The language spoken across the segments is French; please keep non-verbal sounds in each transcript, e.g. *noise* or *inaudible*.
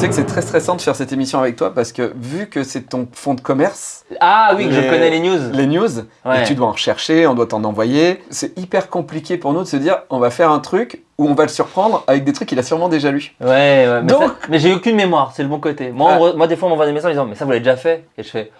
sais que c'est très stressant de faire cette émission avec toi parce que vu que c'est ton fond de commerce, Ah oui, que je Les- connais les news. les news, Ouais. et tu dois en rechercher, on doit t'en envoyer, c'est hyper compliqué pour nous de se dire on va faire un truc où on va le surprendre avec des trucs qu'il a sûrement déjà lus. Ouais, ouais, mais, Donc- ça- mais j'ai aucune mémoire, c'est le bon côté. Moi, Ah. moi des fois, on m'envoie des messages en disant, mais ça, vous l'avez déjà fait? Et je fais,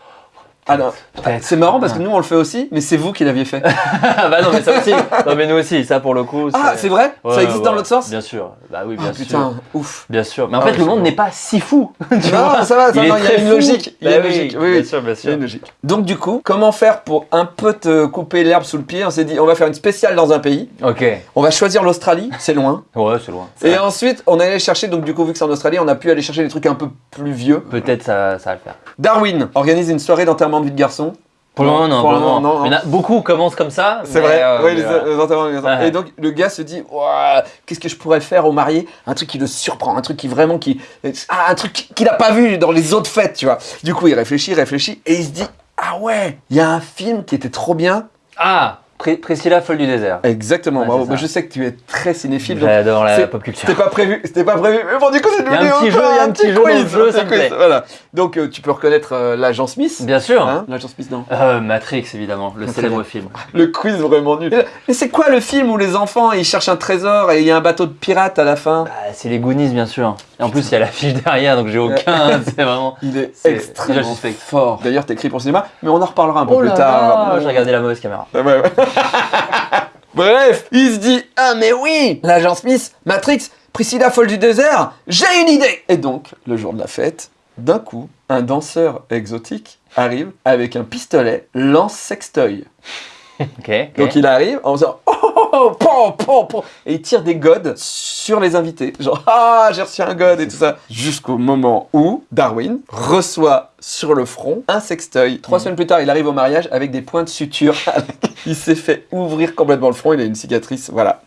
Alors, peut-être. c'est marrant parce que nous on le fait aussi, mais c'est vous qui l'aviez fait. *laughs* Ah bah non, mais ça aussi. non, mais nous aussi, ça pour le coup. ah, c'est vrai? Ouais, Ça existe ouais, dans l'autre sens? Bien sûr. Bah oui, Ah, bien putain, sûr. ouf. Bien sûr. Mais en Ah fait, le monde n'est pas si fou. *laughs* tu Non, vois ça va, ça, Il non, est il y a une fou. logique. Il y a Bah une logique. Oui, bien sûr, bien Il y a sûr. une logique. Donc du coup, comment faire pour un peu te couper l'herbe sous le pied? On s'est dit, on va faire une spéciale dans un pays. Ok. On va choisir l'Australie, c'est loin. Ouais, c'est loin. Et ensuite, on allait chercher, donc du coup, vu que c'est en Australie, on a pu aller chercher des trucs un peu plus vieux. Peut-être ça, ça va le faire. Darwin organise une soirée d'enterrement de vie de garçon. Pour le moment, non. Pour le moment, non, beaucoup commencent comme ça. C'est vrai, euh, oui, mais les, voilà. les enterrements de vie de garçon. Ouais. Et donc, le gars se dit, Ouah, qu'est-ce que je pourrais faire au marié? Un truc qui le surprend, un truc qui vraiment, qui, ah, un truc qu'il n'a pas vu dans les autres fêtes, tu vois. Du coup, il réfléchit, réfléchit, et il se dit, ah ouais, il y a un film qui était trop bien. Ah, Pr- Priscilla, folle du désert. Exactement, Ouais, bravo. Moi, je sais que tu es très cinéphile, J'adore la pop culture. C'était pas prévu, c'était pas prévu. Mais bon, du coup, c'est a un devenu petit jeu, il y a un petit jeu quiz, jeu, un petit quiz. Voilà. Donc, euh, tu peux reconnaître euh, l'agent Smith. Bien sûr. Hein l'agent Smith, non. Euh, Matrix, évidemment, le célèbre film. *laughs* Le quiz vraiment nul. Mais c'est quoi le film où les enfants ils cherchent un trésor et il y a un bateau de pirates à la fin? Bah, c'est les Goonies, bien sûr. Et en plus, il y a l'affiche derrière, donc j'ai aucun. *laughs* c'est vraiment. Il est, extrêmement déjà suspect. fort. D'ailleurs, t'es écrit pour le cinéma, mais on en reparlera un peu Oh plus tard. j'ai regardé la mauvaise caméra. Ouais, ouais. *laughs* Bref, il se dit Ah, mais oui L'agent Smith, Matrix, Priscilla folle du désert, j'ai une idée Et donc, le jour de la fête, d'un coup, un danseur exotique arrive avec un pistolet lance-sextoy. *laughs* Ok. ok. Donc il arrive en faisant oh, oh, pom, pom, pom et il tire des godes sur les invités. Genre ah j'ai reçu un god et tout ça. Jusqu'au moment où Darwin reçoit sur le front un sextoy. Trois Mhm. semaines plus tard, il arrive au mariage avec des points de suture. *laughs* il s'est fait ouvrir complètement le front. Il a une cicatrice. Voilà.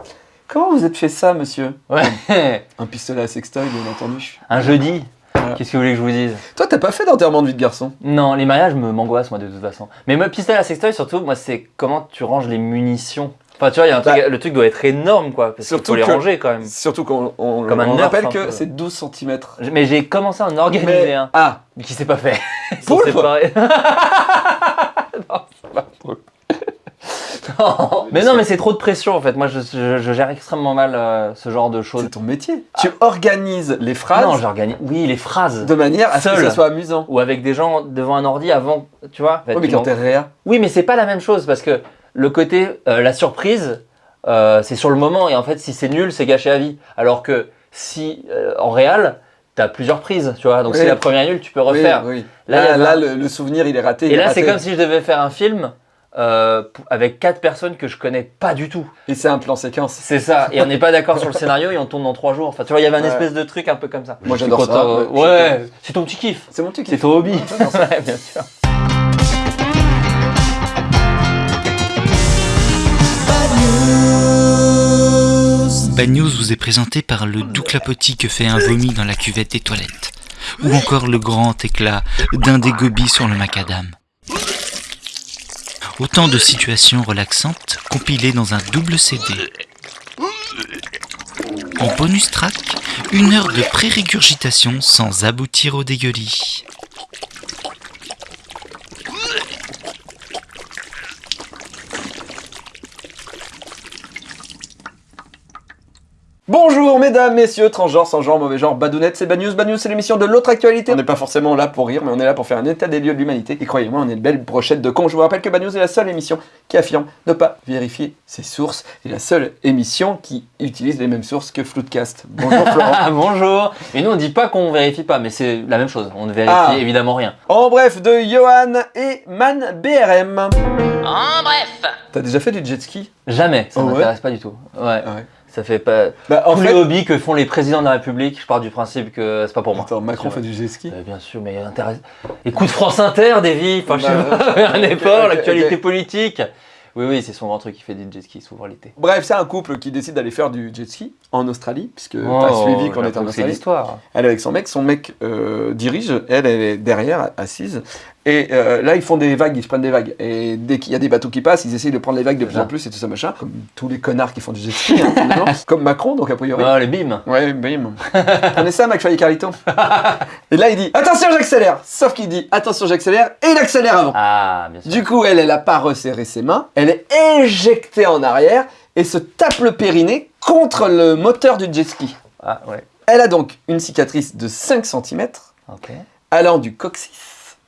Comment vous êtes fait ça, monsieur Ouais. *laughs* Un pistolet à sextoy, bien entendu. Un jeudi. Voilà. Qu'est-ce que vous voulez que je vous dise? Toi, t'as pas fait d'enterrement de vie de garçon? Non, les mariages me m'angoissent, moi, de toute façon. Mais moi, pistolet à sextoy, surtout, moi, c'est comment tu ranges les munitions. Enfin, tu vois, y a un truc, Bah, le truc doit être énorme, quoi. Parce qu'il surtout faut les que- ranger, quand même. Surtout qu'on on, Nerf, rappelle un que c'est 12 cm. Mais j'ai commencé à en organiser un, Ah, mais qui s'est pas fait. *laughs* Poulpe *laughs* non, c'est pas poulpe. *laughs* Non. Mais non, mais c'est trop de pression en fait. Moi, je, je- je gère extrêmement mal euh, ce genre de choses. c'est ton métier. Tu organises les phrases Non, j'organise. Oui, les phrases. de manière à ce que ça soit amusant. Ou avec des gens devant un ordi avant, tu vois. Oui, mais quand t'es réa. Oui, mais c'est pas la même chose parce que le côté, euh, la surprise, euh, c'est sur le moment et en fait, si c'est nul, c'est gâché à vie. Alors que si euh, en réel, t'as plusieurs prises, tu vois. Donc Oui. si la première est nulle, tu peux refaire. Oui, oui. Là, Là, le, le souvenir, il est raté. Et est là, c'est comme si je devais faire un film euh, avec quatre personnes que je connais pas du tout. Et c'est un plan séquence. C'est ça. Et on n'est pas d'accord sur le scénario et on tourne dans trois jours. Enfin, tu vois, il y avait un Ouais. espèce de truc un peu comme ça. Moi, j'adore ça, euh, ouais, c'est ton petit kiff. C'est mon truc. C'est ton hobby. Ouais, *laughs* bien sûr. Bad News vous est présenté par le doux clapotis que fait un vomi dans la cuvette des toilettes. Ou encore le grand éclat d'un des gobies sur le macadam. Autant de situations relaxantes compilées dans un double CD. En bonus track, une heure de pré-régurgitation sans aboutir au dégueulis. Bonjour mesdames, messieurs, transgenres, sans genre, mauvais genre, badounettes, c'est Bad News. Bad News, c'est l'émission de l'autre actualité. On n'est pas forcément là pour rire, mais on est là pour faire un état des lieux de l'humanité. Et croyez-moi, on est une belle brochette de cons. Je vous rappelle que Bad News est la seule émission qui affirme ne pas vérifier ses sources. Et la seule émission qui utilise les mêmes sources que Floodcast. Bonjour Florent. Ah, *laughs* bonjour. Et nous, on dit pas qu'on vérifie pas, mais c'est la même chose. On ne vérifie Ah. évidemment rien. en bref, de Johan et Man BRM. En bref, T'as déjà fait du jet ski? Jamais. Ça Oh ouais? m'intéresse pas du tout. Ouais. Ah ouais. Ça fait pas. Bah en Tous fait... les hobbies que font les présidents de la République, je pars du principe que c'est pas pour moi. Attends, Macron fait du jet ski Euh, bien sûr, mais intéresse. Écoute France Inter, Davy. Enfin, je sais Bah, pas, *laughs* un effort, l'actualité politique. Oui, oui, c'est son grand truc qui fait des jet skis souvent l'été. Bref, c'est un couple qui décide d'aller faire du jet ski en Australie, puisque Oh, t'as suivi qu'on était en Australie. l'histoire. Elle est avec son mec, son mec euh, dirige, elle, elle est derrière, assise. Et euh, là, ils font des vagues, ils se prennent des vagues. Et dès qu'il y a des bateaux qui passent, ils essayent de prendre les vagues de plus en plus et tout ça machin. Comme tous les connards qui font du jet ski, hein, *laughs* finalement. Comme Macron, donc a priori. Ah, les bimes. Ouais, bim. *laughs* Prenez ça, McFly et Carlito. et là, il dit Attention, j'accélère Sauf qu'il dit Attention, j'accélère et il accélère avant. Ah, bien sûr. Du coup, elle, elle a pas resserré ses mains, elle est éjectée en arrière et se tape le périnée contre le moteur du jet ski. Ah, ouais. Elle a donc une cicatrice de 5 cm Ok. allant du coccyx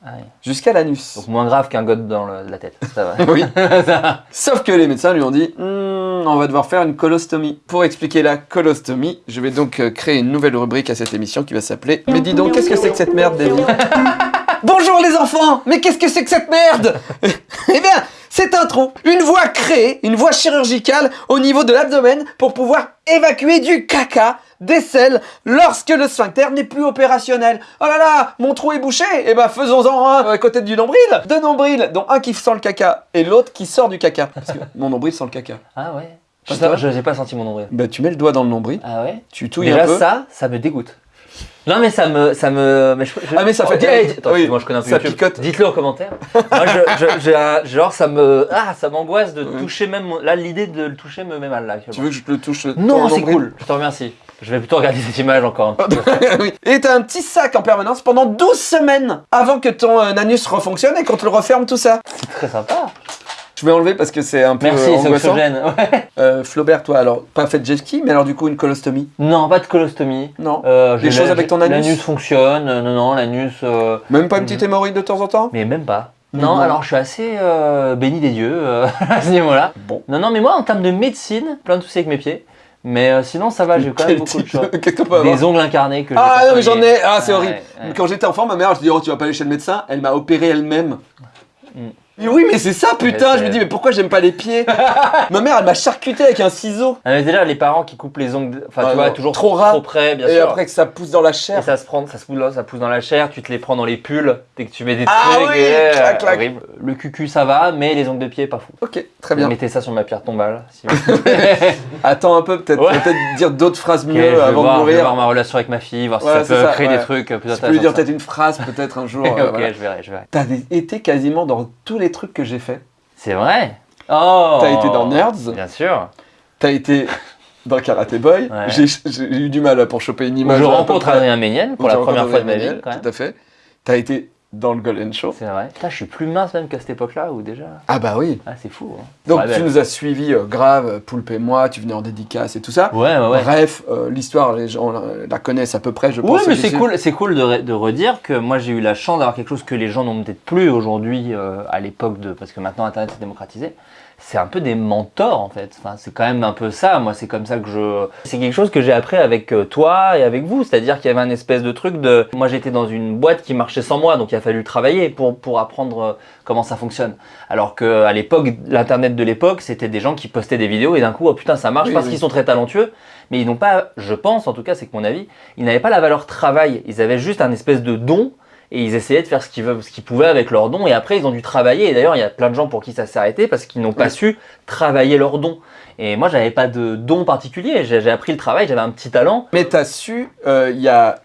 Ah, jusqu'à l'anus. Donc moins grave qu'un god dans le- la tête. Ça va. *laughs* Oui. Ça *laughs* va. Sauf que les médecins lui ont dit Hmm, on va devoir faire une colostomie. Pour expliquer la colostomie, je vais donc euh, créer une nouvelle rubrique à cette émission qui va s'appeler Mais dis donc, qu'est-ce que c'est que cette merde, Davy *laughs* Bonjour les enfants Mais qu'est-ce que c'est que cette merde Eh bien, c'est un trou, une voie créée, une voie chirurgicale au niveau de l'abdomen pour pouvoir évacuer du caca, selles, lorsque le sphincter n'est plus opérationnel. Oh là là, mon trou est bouché Eh ben faisons-en un à côté du nombril Deux nombrils, dont un qui sent le caca et l'autre qui sort du caca. Parce que mon nombril sent le caca. Ah ouais. Je n'ai pas senti mon nombril. Bah tu mets le doigt dans le nombril, Ah ouais. tu touilles Déjà un peu. ça, ça me dégoûte. Non mais ça me, ça me, mais je- je- Ah, mais ça fait- Oh, hey, attends, oui, moi je connais un peu ça YouTube. picote. Dites-le en commentaire. moi je, genre ça me, ah ça m'angoisse de toucher même, là l'idée de le toucher me met mal là. Tu veux que je te le touche Non c'est cool. Je te remercie. Je vais plutôt regarder cette image encore un peu. *laughs* oui. Et t'as un petit sac en permanence pendant 12 semaines avant que ton euh, anus refonctionne et qu'on te le referme tout ça. C'est très sympa. Je vais enlever parce que c'est un peu Merci, euh, c'est angoissant. oxygène. Ouais. *laughs* Euh, Flaubert, toi, alors pas fait de jet ski, mais alors du coup une colostomie Non, pas de colostomie. Non. Euh, Des choses avec ton anus L'anus fonctionne. euh, Non, non, l'anus. Même pas une petite hémorroïde de temps en temps? Mais même pas. Non, alors je suis assez euh, béni des dieux euh, *laughs* à ce niveau-là. Bon. Non, non, mais moi en termes de médecine, plein de soucis avec mes pieds. Mais euh, sinon ça va, j'ai quand même beaucoup de choses. Des ongles incarnés que j'ai Ah non mais j'en ai, ah c'est Ouais, horrible. ouais. Quand j'étais enfant, ma mère, je dis oh tu vas pas aller chez le médecin, elle m'a opéré elle-même. Mm. Mais oui mais c'est ça putain, je me dis mais pourquoi j'aime pas les pieds *laughs* Ma mère elle m'a charcuté avec un ciseau. Ah, mais déjà les parents qui coupent les ongles, enfin Ah, tu vois, non, toujours trop trop près, bien et sûr. après que ça pousse dans la Et chair. ça se prend, ça se pousse, ça pousse dans la chair, tu te les prends dans les pulls dès que tu mets des Ah trucs. oui, et, euh, clac, clac. horrible. Le cucu ça va, mais les ongles de pied pas fou. Ok, très bien. Mettez ça sur ma pierre tombale. Si. *laughs* Attends un peu peut-être, Ouais. peut-être dire d'autres phrases Ok, mieux je vais avant voir, de je vais mourir. voir ma relation avec ma fille, voir si Ouais, ça peut ça, créer ouais. des trucs euh, plus Tu peux lui dire peut-être une phrase peut-être un jour. *laughs* ok, euh, voilà. je verrai, je verrai. T'as été quasiment dans tous les trucs que j'ai fait. C'est vrai Oh T'as été dans Nerds, Bien sûr. t'as été dans Karate Boy. Ouais. J'ai eu du mal pour choper une Où image. je rencontre. Adrien Méniel pour la première fois de ma vie. Tout à fait. T'as été dans le Golden Show. C'est vrai. Putain, je suis plus mince même qu'à cette époque-là, ou déjà. Ah bah oui. Ah, c'est fou. hein. Donc Ouais, tu belle. nous as suivis euh, grave, Poulpe et moi, tu venais en dédicace et tout ça. Ouais, ouais, ouais. Bref, euh, l'histoire, les gens la, la connaissent à peu près, je pense. Oui, mais c'est cool, c'est cool de, re- de redire que moi j'ai eu la chance d'avoir quelque chose que les gens n'ont peut-être plus aujourd'hui euh, à l'époque de parce que maintenant Internet s'est démocratisé. C'est un peu des mentors en fait. Enfin, c'est quand même un peu ça. Moi, c'est comme ça que je. C'est quelque chose que j'ai appris avec euh, toi et avec vous. C'est-à-dire qu'il y avait un espèce de truc de. Moi, j'étais dans une boîte qui marchait sans moi, donc il a fallu travailler pour pour apprendre euh, comment ça fonctionne. Alors que à l'époque, l'internet de l'époque, c'était des gens qui postaient des vidéos et d'un coup, oh putain, ça marche Oui, parce oui. qu'ils sont très talentueux. Mais ils n'ont pas, je pense en tout cas, c'est que mon avis, ils n'avaient pas la valeur travail. Ils avaient juste un espèce de don et ils essayaient de faire ce qu'ils veulent, ce qu'ils pouvaient avec leur don. Et après, ils ont dû travailler. Et d'ailleurs, il y a plein de gens pour qui ça s'est arrêté parce qu'ils n'ont pas Oui. su travailler leur don. Et moi, j'avais pas de don particulier. J'ai appris le travail. J'avais un petit talent. Mais t'as su, euh, il y a.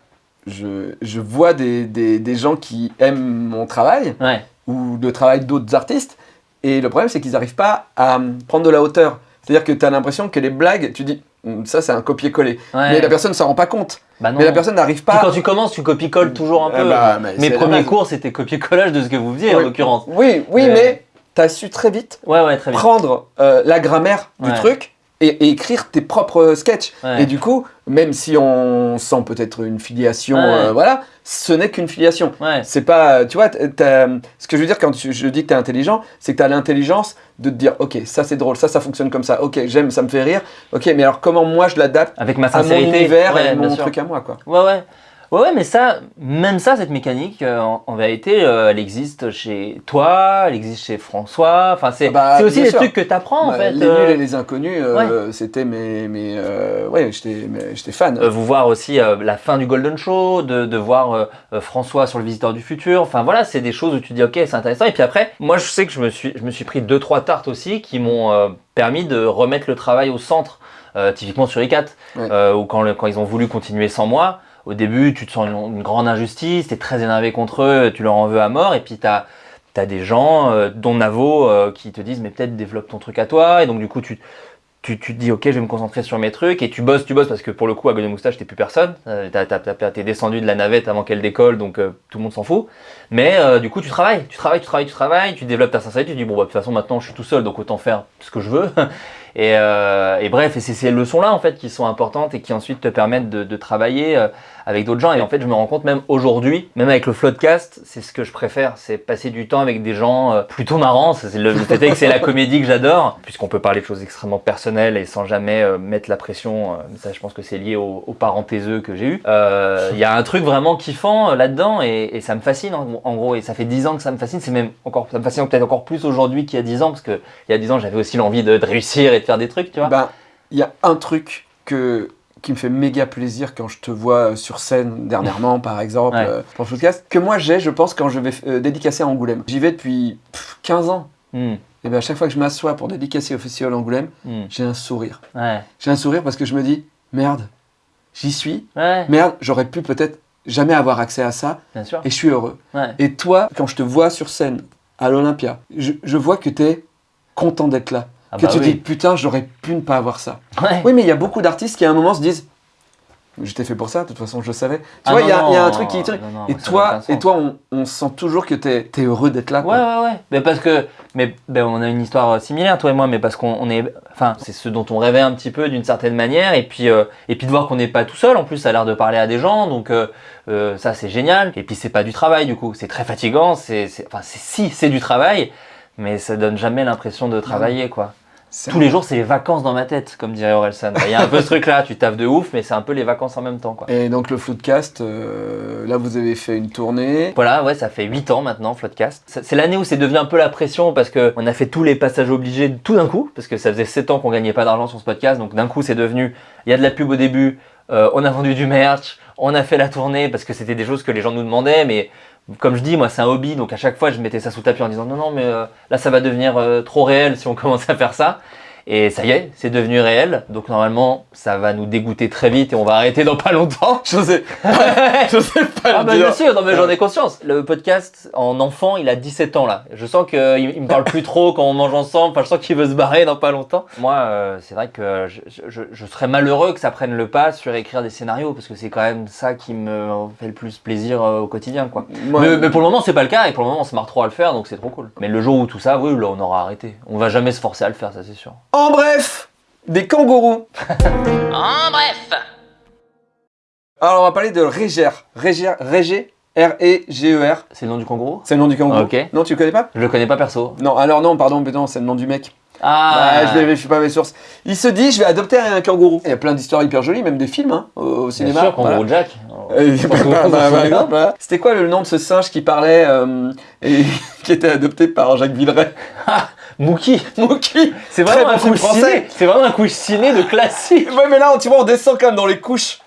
Je, je vois des, des, des gens qui aiment mon travail Ouais. ou le travail d'autres artistes. Et le problème, c'est qu'ils n'arrivent pas à euh, prendre de la hauteur. C'est-à-dire que tu as l'impression que les blagues, tu dis, ça c'est un copier-coller. ouais. Mais la personne ne s'en rend pas compte. Bah non. Mais la personne n'arrive Puis pas. quand tu commences, tu copie-colles toujours un Eh peu. bah, mais Mes premiers cours, c'était copier-collage de ce que vous faisiez en l'occurrence. Oui, oui, Mais- mais tu as su très vite Ouais, ouais, très bien. prendre euh, la grammaire du truc et, et écrire tes propres sketchs. Ouais. Et du coup, même si on sent peut-être une filiation, Ouais. euh, voilà, ce n'est qu'une filiation. Ouais. C'est pas, tu vois, ce que je veux dire quand je dis que tu es intelligent, c'est que tu as l'intelligence de te dire, ok, ça c'est drôle, ça ça fonctionne comme ça, ok, j'aime, ça me fait rire, ok, mais alors comment moi je l'adapte Avec ma à mon univers et mon sûr. truc à moi, quoi. Ouais, ouais. Ouais, ouais, mais ça, même ça, cette mécanique, euh, en, en vérité, euh, elle existe chez toi, elle existe chez François. Enfin, c'est Ah bah, aussi des sûr. trucs que tu apprends, en Ouais, fait. les euh, nuls et les inconnus, euh, c'était mes, mes euh, ouais, j'étais fan. euh, vous voir aussi euh, la fin du Golden Show, de, de voir euh, euh, François sur le Visiteur du Futur. Enfin, voilà, c'est des choses où tu dis, ok, c'est intéressant. Et puis après, moi, je sais que je me suis, je me suis pris deux, trois tartes aussi qui m'ont euh, permis de remettre le travail au centre. Euh, typiquement sur ICAT, Ouais. euh, ou quand, le- quand ils ont voulu continuer sans moi, au début, tu te sens une, grande injustice, tu es très énervé contre eux, tu leur en veux à mort, et puis tu as, des gens, euh, dont Navo, euh, qui te disent, mais peut-être développe ton truc à toi, et donc du coup, tu, tu, te dis, ok, je vais me concentrer sur mes trucs, et tu bosses, tu bosses, parce que pour le coup, à Golden Moustache, t'es plus personne, euh, t'es descendu de la navette avant qu'elle décolle, donc euh, tout le monde s'en fout. Mais euh, du coup, tu travailles, tu travailles, tu travailles, tu travailles, tu développes ta sincérité, tu dis, bon, bah, de toute façon, maintenant, je suis tout seul, donc autant faire ce que je veux. *laughs* Et, euh, et bref, et c'est ces leçons-là en fait qui sont importantes et qui ensuite te permettent de, de travailler euh, avec d'autres gens. Et en fait, je me rends compte même aujourd'hui, même avec le Floodcast, c'est ce que je préfère, c'est passer du temps avec des gens euh, plutôt marrants. C'est le, fait que c'est la *laughs* comédie que j'adore, puisqu'on peut parler de choses extrêmement personnelles et sans jamais euh, mettre la pression. euh, ça, je pense que c'est lié aux, aux parents taiseux que j'ai eu. Il y a un truc vraiment kiffant là-dedans et, et ça me fascine en, en gros. Et ça fait 10 ans que ça me fascine. C'est même encore, ça me fascine peut-être encore plus aujourd'hui qu'il y a 10 ans, parce que il y a 10 ans, j'avais aussi l'envie de, de réussir et de faire des trucs, tu vois. Ben, il y a un truc que, qui me fait méga plaisir quand je te vois euh, sur scène dernièrement, par exemple, Ouais. euh, pour le podcast, que moi j'ai, je pense, quand je vais euh, dédicacer à Angoulême. J'y vais depuis pff, 15 ans. Hmm, Et ben à chaque fois que je m'assois pour dédicacer au Festival Angoulême, hmm. j'ai un sourire. Ouais, J'ai un sourire parce que je me dis, merde, j'y suis, ouais, merde, j'aurais pu peut-être jamais avoir accès à ça, bien sûr. et je suis heureux. Et toi, quand je te vois sur scène à l'Olympia, je, je vois que tu es content d'être là. Ah que bah tu oui. dis, putain, j'aurais pu ne pas avoir ça. Ouais. Oui, mais il y a beaucoup d'artistes qui à un moment se disent Je t'ai fait pour ça, de toute façon, je savais. Tu Ah vois, il y, a- il y a un truc qui. non, non, et toi, et toi on, on sent toujours que tu es, heureux d'être là. Ouais, quoi. ouais, ouais. Mais parce que, mais ben, on a une histoire euh, similaire, toi et moi, mais parce qu'on on est, enfin, c'est ce dont on rêvait un petit peu d'une certaine manière, et puis, euh, et puis de voir qu'on n'est pas tout seul. En plus, ça a l'air de parler à des gens, donc euh, euh, ça c'est génial. Et puis c'est pas du travail du coup, c'est très fatigant. C'est, enfin, si c'est du travail, mais ça donne jamais l'impression de travailler quoi. Tous les jours, c'est les vacances dans ma tête, comme dirait Orelsan. Il y a un peu ce truc-là, tu taffes de ouf, mais c'est un peu les vacances en même temps quoi. Et donc, le Floodcast, euh, là, vous avez fait une tournée. Voilà, ouais, ça fait 8 ans maintenant, Floodcast. C'est l'année où c'est devenu un peu la pression parce que on a fait tous les passages obligés tout d'un coup, parce que ça faisait 7 ans qu'on gagnait pas d'argent sur ce podcast, donc d'un coup c'est devenu, il y a de la pub au début, euh, on a vendu du merch, on a fait la tournée parce que c'était des choses que les gens nous demandaient, mais comme je dis, moi c'est un hobby, donc à chaque fois je mettais ça sous tapis en disant non, non, mais euh, là ça va devenir euh, trop réel si on *laughs* commence à faire ça. Et ça y est, c'est devenu réel, donc normalement ça va nous dégoûter très vite et on va arrêter dans pas longtemps. *laughs* Je sais, je sais pas Ah bah bien sûr, non mais j'en ai conscience. Le podcast en enfant, il a 17 ans là. Je sens qu'il il me parle plus trop quand on mange ensemble. Enfin, je sens qu'il veut se barrer dans pas longtemps. Moi, euh, c'est vrai que je, je- je serais malheureux que ça prenne le pas sur écrire des scénarios parce que c'est quand même ça qui me fait le plus plaisir euh, au quotidien, quoi. Mais, mais pour le moment, c'est pas le cas et pour le moment, on se marre trop à le faire, donc c'est trop cool. Mais le jour où tout ça, oui, là, on aura arrêté. On va jamais se forcer à le faire, ça c'est sûr. En bref, des kangourous. *laughs* En bref. Alors, on va parler de Régère. Régère, Régé, R-E-G-E-R. C'est le nom du kangourou? C'est le nom du kangourou. Ok. Non, tu le connais pas? Je le connais pas perso. Non, alors non, pardon, mais non, c'est le nom du mec. Ah, Bah, je vérifie pas mes sources. Il se dit, je vais adopter un kangourou. Il y a plein d'histoires hyper jolies, même des films hein, au, au Bien cinéma. sûr, kangourou Voilà. Jack. Par exemple, voilà. C'était quoi le nom de ce singe qui parlait euh, et *laughs* qui était adopté par Jacques Villeray? Mookie. Mookie C'est vraiment un français. ciné. C'est vraiment un couche ciné de classique. Ouais, mais là, tu vois, on descend quand même dans les couches,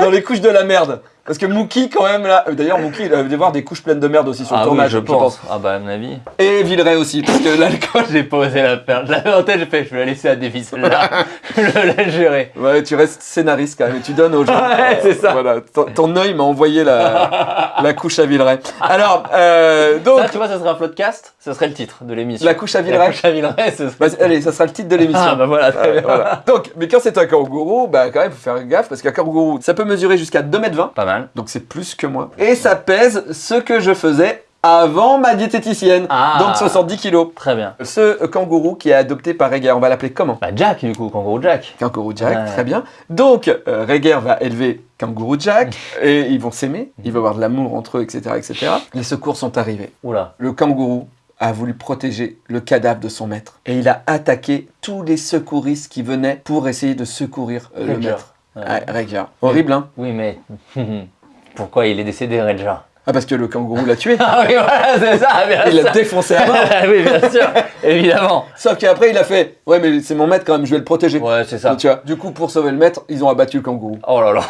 dans les couches de la merde. Parce que Mookie, quand même, là. euh, D'ailleurs, Mookie, il avait voir des couches pleines de merde aussi sur le Ah oui, tournage, je pense. Ah bah à mon avis. Et Villeray aussi, parce que l'alcool. *laughs* J'ai pas osé la perdre. En tête, j'ai fait, je vais la laisser à Davy celle-là. *laughs* je vais la gérer. Ouais, tu restes scénariste quand même, et tu donnes aux gens. *laughs* Ouais, c'est ça. Voilà, ton, ton œil m'a envoyé la, la couche à Villeray. Alors, euh, donc, Ça, tu vois, ça serait un floodcast, ce serait le titre de l'émission. la couche à La Villeray. couche à Villeray, ce serait... Bah, allez, ça sera le titre de l'émission. Ah bah voilà, très Euh, bien. voilà. Donc, mais quand c'est un kangourou, bah quand même, faut faire gaffe parce qu'un kangourou, ça peut mesurer jusqu'à 2m20, Pas mal. Donc c'est plus que moi. Et ça pèse ce que je faisais avant ma diététicienne, Ah. donc 70 kilos. Très bien. Ce kangourou qui est adopté par Reger, on va l'appeler comment? Bah Jack, du coup, kangourou Jack. Kangourou Jack, Ouais. très bien. Donc, euh, Reger va élever Kangourou Jack *laughs* et ils vont s'aimer, il va y avoir de l'amour entre eux, etc., etc. Les secours sont arrivés. Oula. Le kangourou a voulu protéger le cadavre de son maître et il a attaqué tous les secouristes qui venaient pour essayer de secourir euh, le maître. Ouais. Ouais, Ranger. Horrible, hein Oui, mais... *laughs* Pourquoi il est décédé, Ranger Ah, parce que le kangourou l'a tué. *laughs* Ah oui, voilà, c'est ça, bien Il l'a défoncé à mort. *laughs* oui, bien sûr, évidemment. Sauf qu'après, il a fait Ouais, mais c'est mon maître quand même, je vais le protéger. Ouais, c'est ça. Donc, tu vois, du coup, pour sauver le maître, ils ont abattu le kangourou. Oh là là.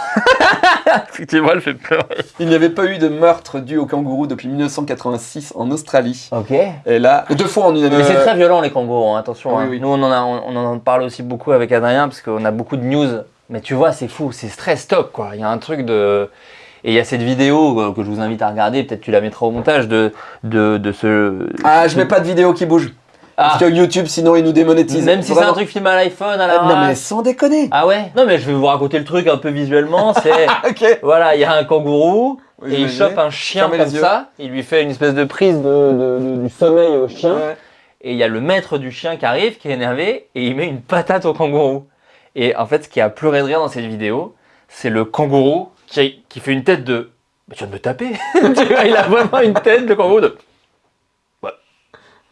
Effectivement, elle fait peur. Il n'y avait pas eu de meurtre dû au kangourou depuis 1986 en Australie. Ok. Et là, deux fois en une année. Mais c'est très violent les kangourous, hein, attention. oui, hein. oui. Nous on en, a, on, on en parle aussi beaucoup avec Adrien parce qu'on a beaucoup de news Mais tu vois, c'est fou, c'est stress top quoi. Il y a un truc de. Et il y a cette vidéo euh, que je vous invite à regarder, peut-être tu la mettras au montage, de, de, de ce. Ah, je mets pas de vidéo qui bouge. Ah, Parce que YouTube, sinon, il nous démonétise. même si c'est un truc filmé à l'iPhone, à la Ah, Non, mais sans déconner. Ah ouais? Non, mais je vais vous raconter le truc un peu visuellement. C'est. *laughs* ok. voilà, il y a un kangourou. Oui, et il chope un chien Fermez comme ça, il lui fait une espèce de prise de, de- de- du sommeil au chien, Ouais. et il y a le maître du chien qui arrive, qui est énervé, et il met une patate au kangourou. Et en fait, ce qui a pleuré de rire dans cette vidéo, c'est le kangourou qui, qui fait une tête de Mais tu viens de me taper *laughs* Il a vraiment une tête de kangourou de Ouais,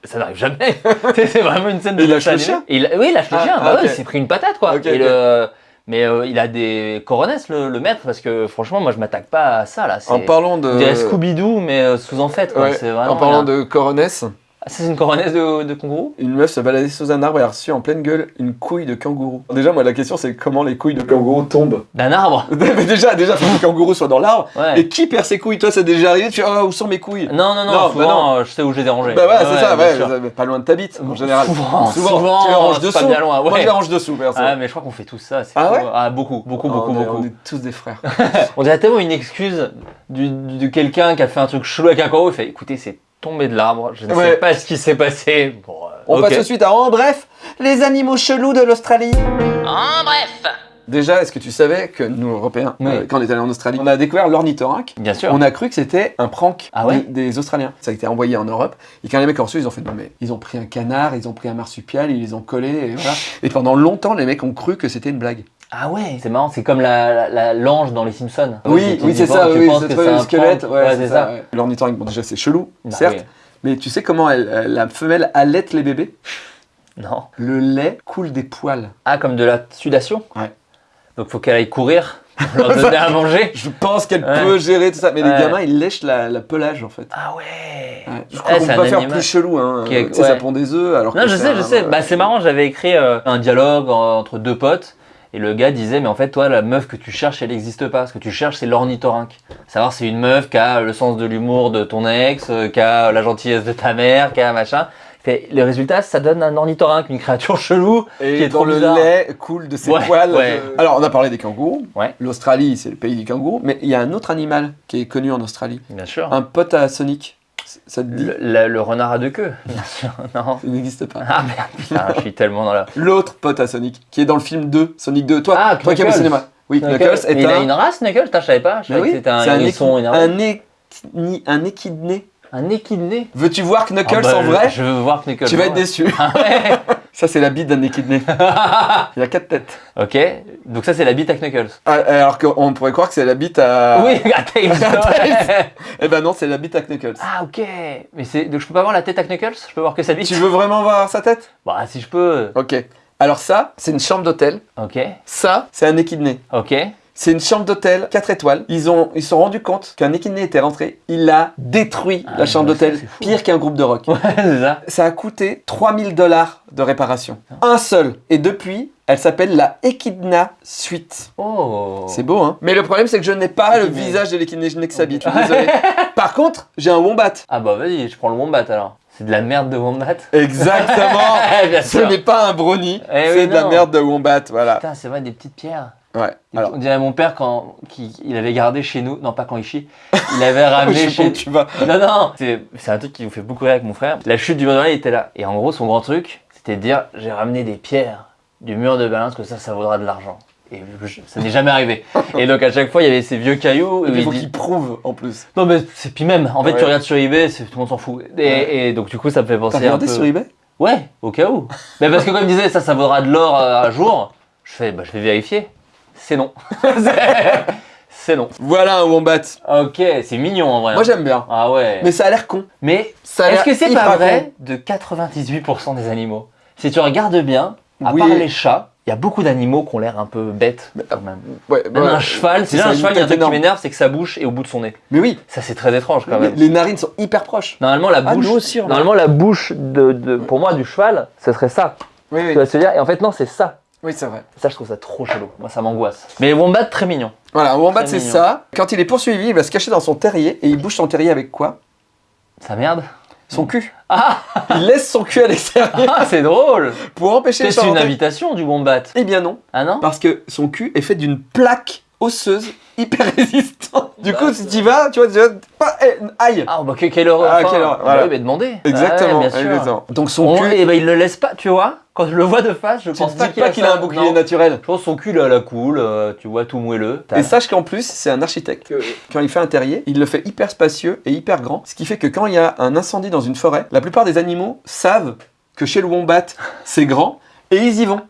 ça n'arrive jamais *laughs* C'est vraiment une scène de il lâche le chien il- Oui, il lâche le Ah, chien, bah ouais, il s'est pris une patate quoi. Et le- Mais euh, il a des coronesses, le, le maître, parce que franchement, moi je m'attaque pas à ça là. En parlant de. Scooby-Doo, mais euh, sous en fait. quoi. Ouais, C'est vraiment, en parlant a- de coronesse, ça, c'est une coronesse de, de kangourou? Une meuf se baladait sous un arbre et a reçu en pleine gueule une couille de kangourou. Déjà, moi, la question, c'est comment les couilles de kangourou tombent. *laughs* D'un arbre? *laughs* Mais déjà, déjà, faut que le kangourou soit dans l'arbre. Ouais. Et qui perd ses couilles? Toi, c'est déjà arrivé? Tu fais, oh, où sont mes couilles? Non, non, non, Non, bah souvent euh, je sais où je les ai rangées. Bah ouais, c'est ça, ouais, pas loin de ta bite, en général. Souvent, souvent, tu les ranges c'est dessous. pas bien loin. Moi, je les range dessous, perso. Ah, mais je crois qu'on fait tous ça. c'est Ah ouais? Ah, beaucoup, beaucoup, beaucoup, on, est, beaucoup. on est tous des frères. *laughs* On dirait tellement une excuse de quelqu'un qui a fait un truc chelou avec un kangourou. Il fait écoutez, c'est tombé de l'arbre, je ne Ouais. sais pas ce qui s'est passé. Bon, euh, On passe tout de suite à En bref, les animaux chelous de l'Australie. En bref. Déjà, est-ce que tu savais que nous, Européens, Oui. euh, quand on est allé en Australie, on a découvert l'ornithorynque Bien sûr. On a cru que c'était un prank Ah ouais des, des Australiens. Ça a été envoyé en Europe. Et quand les mecs ont reçu, ils ont fait non mais ils ont pris un canard, ils ont pris un marsupial, ils les ont collés et voilà. Et pendant longtemps, les mecs ont cru que c'était une blague. Ah ouais, c'est marrant, c'est comme la, la, la- l'ange dans les Simpsons. oui, oui, c'est ça. tu Oui, penses c'est que trop c'est le un squelette. Ouais, Ouais, c'est ça. L'ornithorynque, bon déjà c'est chelou, Bah certes. oui. Mais tu sais comment la femelle allaite les bébés? Non. Le lait coule des poils. Ah, comme de la sudation? Ouais. Donc faut qu'elle aille courir pour leur *laughs* donner à manger? *laughs* Je pense qu'elle Ouais. peut gérer tout ça. Mais les gamins, ils lèchent la, la pelage en fait. Ah ouais. Ouais. Je Eh, crois qu'on c'est peut pas faire plus chelou. Hein. qui est- ça pond des œufs alors Non, que je sais, je sais. Bah, c'est marrant, j'avais écrit euh, un dialogue en- entre deux potes. Et le gars disait, mais en fait, toi, la meuf que tu cherches, elle n'existe pas. Ce que tu cherches, c'est l'ornithorynque. Savoir, c'est une meuf qui a le sens de l'humour de ton ex, euh, qui a la gentillesse de ta mère, qui a machin. Fait, le résultat, ça donne un ornithorynque, une créature *laughs* chelou. Et qui est dans trop le bizarre. lait coule de ses Ouais, poils. ouais. de- Alors, on a parlé des kangourous. Ouais. L'Australie, c'est le pays des kangourous. Mais il y a un autre animal qui est connu en Australie. Bien sûr. Un pote à Sonic. C- Ça te dit Le, renard à deux queues. *laughs* Bien sûr, non. Il n'existe pas. Ah merde, putain, je suis tellement dans la. L'autre pote à Sonic, qui est dans le film 2, Sonic 2. Toi, Ah, toi qui aimes le cinéma. Oui, Knuckles, est Mais il un. a une race, Knuckles Je savais pas. Je Mais savais oui, que c'était un c'est un, hérisson équi- énervé. un, équi- un équidné. Un équidné. Veux-tu voir Knuckles Ah bah, en vrai Je veux voir Knuckles. Tu vas être déçu. Ah ouais *laughs* Ça, c'est la bite d'un équidné. *laughs* Il a quatre têtes. Ok, donc ça c'est la bite à Knuckles. Ah, alors qu'on pourrait croire que c'est la bite à. *laughs* Oui, à Tails. *laughs* Eh ben non, c'est la bite à Knuckles. ah ok, mais c'est donc je peux pas voir la tête à Knuckles? Je peux voir que sa bite? Tu veux vraiment voir sa tête? Bah si je peux. Ok. Alors ça, c'est une chambre d'hôtel. Ok, Ça, c'est un équidné. ok. C'est une chambre d'hôtel 4 étoiles. Ils ont ils se sont rendus compte qu'un équidné était rentré. Il a détruit Ah, la chambre bah, d'hôtel, c'est fou. pire qu'un groupe de rock. Ouais, c'est ça. Ça a coûté 3000 dollars de réparation. Un seul. Et depuis, elle s'appelle la Echidna Suite. Oh. C'est beau, hein Mais le problème, c'est que je n'ai pas le visage de l'équidné, je n'ai que sa bite. Je suis désolé. *laughs* Par contre, j'ai un wombat. Ah bah vas-y, je prends le wombat alors. C'est de la merde de wombat. Exactement. *laughs* Ce n'est pas un brownie, Eh c'est oui, de la merde de wombat, voilà. Putain, c'est vrai, des petites pierres. Ouais. Alors, On dirait mon père quand qui, il avait gardé chez nous, non pas quand il chie, il avait *laughs* ramené je chez tu vas. Non, non, c'est un truc qui vous fait beaucoup rire avec mon frère. La chute du mur de Berlin, était là. Et en gros, son grand truc, c'était de dire j'ai ramené des pierres du mur de Berlin parce que ça, ça vaudra de l'argent. Et je- ça n'est jamais arrivé. Et donc, à chaque fois, il y avait ces vieux cailloux. Et il faut dit- qu'il prouve en plus. Non, mais c'est puis même. En fait, Ouais. tu regardes sur eBay, tout le monde s'en fout. Et, Ouais. et donc, du coup, ça me fait T'as penser un regardé peu. sur eBay? Ouais, au cas où. mais parce que, comme il disait, ça, ça vaudra de l'or euh, un jour. Je fais, bah, je vais vérifier. C'est non. *laughs* C'est- non. Voilà un wombat. Ok, c'est mignon en vrai. Moi hein. j'aime bien. Ah ouais. Mais ça a l'air con. Mais Est-ce que c'est pas con. vrai de 98% des animaux? Si tu regardes bien, à Oui. part les chats, il y a beaucoup d'animaux qui ont l'air un peu bêtes quand même. Ouais, Même bah, un cheval, c'est un cheval, il y a un truc qui m'énerve, c'est que sa bouche est au bout de son nez. Mais oui, Ça c'est très étrange quand même. les narines sont hyper proches. Normalement la Ah, bouche, nous aussi, normalement la bouche de, de- pour moi du cheval, ce serait ça. Oui, Tu oui, vas se dire, et en fait non c'est ça. Oui c'est vrai. Ça je trouve ça trop chelou. Moi ça m'angoisse. Mais wombat très mignon. Voilà, wombat c'est ça. Quand il est poursuivi, il va se cacher dans son terrier et il bouge son terrier avec quoi? Ça merde. son cul. Ah, *laughs* Il laisse son cul à l'extérieur ah, c'est drôle pour empêcher les C'est une invitation du Wombat. Eh bien non, Ah non? Parce que son cul est fait d'une plaque osseuse hyper résistante. Du coup, si tu y vas, tu vois, tu vas pas, eh, aïe. Ah bah que- quelle horreur Ah, quelle horreur, Bah voilà. mais demandez Exactement, Ouais, bien sûr. exactement. Donc son On- cul, Et ben il le laisse pas, tu vois Quand je le vois de face, je tu pense pas qu'il pas a, qu'il ça. a un bouclier Non. naturel. Je pense son cul là, à la cool, euh, tu vois, tout moelleux. Et sache qu'en plus, c'est un architecte. Quand il fait un terrier, il le fait hyper spacieux et hyper grand. Ce qui fait que quand il y a un incendie dans une forêt, la plupart des animaux savent que chez le wombat, c'est grand. Et ils y vont.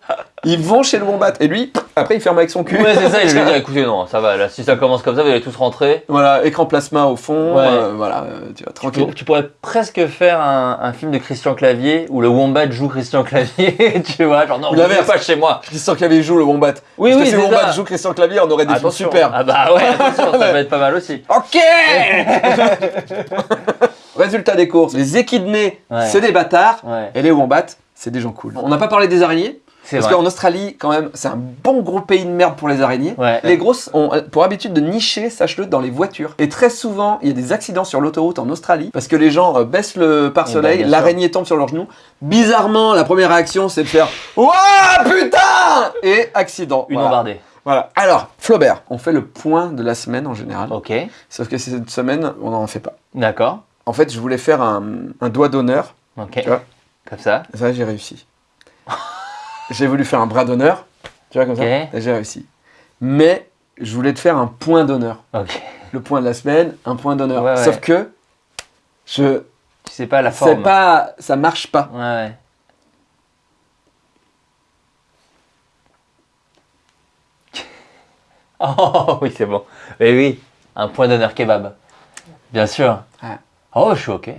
Ils vont chez le wombat. Et lui, après, il ferme avec son cul. Ouais, c'est ça, il lui dit *laughs* écoutez, non, ça va, là, si ça commence comme ça, vous allez tous rentrer. Voilà, écran plasma au fond. Ouais. euh, voilà, euh, tu vas Tu, tranquille. pour- tu pourrais presque faire un, un film de Christian Clavier où le Wombat joue Christian Clavier, *laughs* tu vois, genre non, Ou vous l'inverse. pas chez moi. Christian Clavier joue le wombat. Oui, Parce oui, que si le wombat ça. joue Christian Clavier, on aurait des films Attention. super. Ah bah ouais, *laughs* attention, ça peut être pas mal aussi. Ok Résultat des courses. Les équidnés, Ouais. c'est des bâtards. Ouais, Et les wombats, c'est des gens cool. On n'a pas parlé des araignées. c'est Parce qu'en Australie, quand même, c'est un bon gros pays de merde pour les araignées. Ouais. Les grosses ont euh, pour habitude de nicher, sache-le, dans les voitures. Et très souvent, il y a des accidents sur l'autoroute en Australie parce que les gens euh, baissent le pare-soleil, Eh ben, l'araignée tombe sur leurs genoux. Bizarrement, la première réaction, c'est de faire Ouah, putain Et accident. Une Voilà. embardée. Voilà. Alors, Flaubert, on fait le point de la semaine en général. Ok, Sauf que cette semaine, on n'en fait pas. d'accord. En fait, je voulais faire un, un doigt d'honneur. Ok. Tu vois? Comme ça. Ça, j'ai réussi. *laughs* j'ai voulu faire un bras d'honneur. Tu vois, comme ça. J'ai réussi. Mais je voulais te faire un point d'honneur. Le point de la semaine, un point d'honneur. Ouais, ouais. Sauf que je Tu sais pas la forme. pas, ça marche pas. Ouais, ouais. *laughs* Oh oui, c'est bon. Mais oui, un point d'honneur kebab. Bien sûr. Ouais. Oh, je suis ok.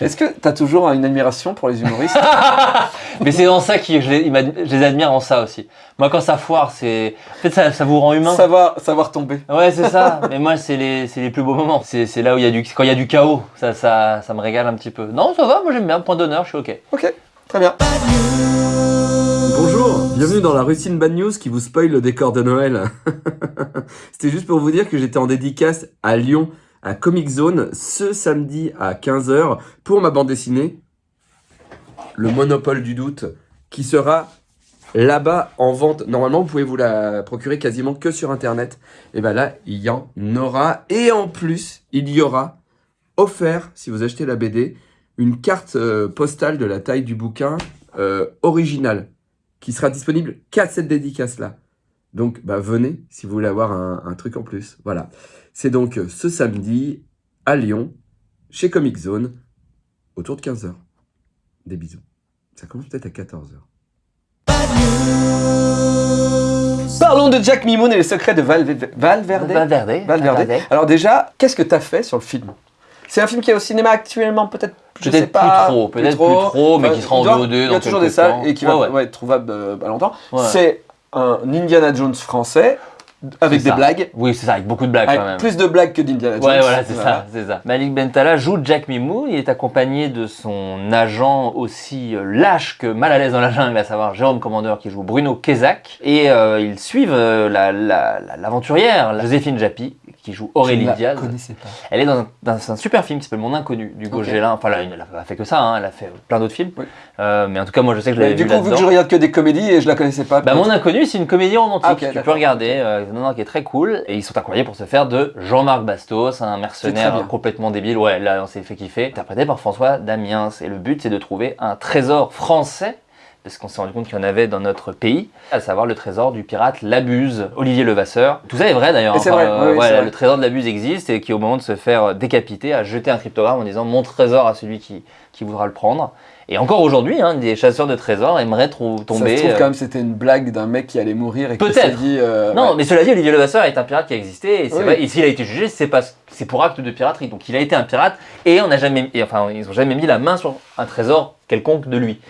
Est-ce que tu as toujours une admiration pour les humoristes? *laughs* Mais c'est dans ça que je les, je admire en ça aussi. Moi, quand ça foire, c'est. En fait, ça, ça vous rend humain. savoir, savoir tomber. Ouais, c'est ça. *laughs* Mais moi, c'est les, c'est les plus beaux moments. C'est c'est là où il y a du, quand il y a du chaos. Ça, ça, ça me régale un petit peu. Non, ça va. Moi, j'aime bien. Point d'honneur, je suis ok. Ok, très bien. Bonjour, bienvenue dans la routine Bad News qui vous spoil le décor de Noël. *laughs* C'était juste pour vous dire que j'étais en dédicace à Lyon, à Comic Zone, ce samedi à 15h pour ma bande dessinée, Le Monopole du Doute, qui sera là-bas en vente. Normalement, vous pouvez vous la procurer quasiment que sur Internet. Et ben là, il y en aura. Et en plus, il y aura offert, si vous achetez la BD, une carte euh, postale de la taille du bouquin euh, originale qui sera disponible qu'à cette dédicace-là. Donc, bah, venez si vous voulez avoir un truc en plus. Voilà. C'est donc ce samedi à Lyon, chez Comic Zone, autour de 15h. Des bisous. Ça commence peut-être à 14h. Parlons de Jack Mimoun et les secrets de Valve- Valverde. Valverde. Valverde. Alors déjà, qu'est-ce que t'as fait sur le film? C'est un film qui est au cinéma actuellement, peut-être je sais Peut-être pas, plus trop, peut-être plus trop, mais Enfin, qui sera en VOD Il y a toujours des salles temps. et qui va Ouais, ouais. ouais, être trouvable euh, pas longtemps. Ouais. C'est un Indiana Jones français avec des ça. blagues, Oui, c'est ça, avec beaucoup de blagues quand avec même. plus de blagues que d'Indiana Jones. Ouais, voilà, c'est ça, c'est ça. Malik Bentala joue Jack Mimou. Il est accompagné de son agent aussi euh, lâche que mal à l'aise dans la jungle, à savoir Jérôme Commandeur qui joue Bruno Kezak. Et euh, ils suivent euh, la- la- la- l'aventurière, la, Joséphine Japy, qui joue Aurélie Je ne Diaz. pas. Elle est dans un, dans un super film qui s'appelle Mon Inconnu, du Ok. Gélin. Enfin, là, elle n'a pas fait que ça, hein, elle a fait plein d'autres films. Oui. Euh, mais en tout cas, moi, je sais que je l'avais du vu coup, vu que je regarde que des comédies et je la connaissais pas. Bah. Mon Inconnu, c'est une comédie romantique. Ah, ok, tu peux regarder. Euh, non, non, qui est très cool. Et ils sont accompagnés pour se faire de Jean-Marc Bastos, un mercenaire complètement débile. Ouais, là, on s'est fait kiffer. Interprété par François Damiens. Et le but, c'est de trouver un trésor français. Parce qu'on s'est rendu compte qu'il y en avait dans notre pays, à savoir le trésor du pirate Labuse, Olivier Levasseur. Tout ça est vrai d'ailleurs. Oui, ouais, vrai. le trésor de Labuse existe et qui, au moment de se faire décapiter, a jeté un cryptogramme en disant mon trésor à celui qui, qui voudra le prendre. Et encore aujourd'hui, hein, des chasseurs de trésors aimeraient Ça tomber. se trouve euh, quand même c'était une blague d'un mec qui allait mourir et qui s'est dit. euh, non, ouais. mais cela dit, Olivier Levasseur est un pirate qui a existé, et Oui. s'il a été jugé, c'est pas, c'est pour acte de piraterie. Donc il a été un pirate, et on n'a jamais, et enfin, ils ont jamais mis la main sur un trésor quelconque de lui.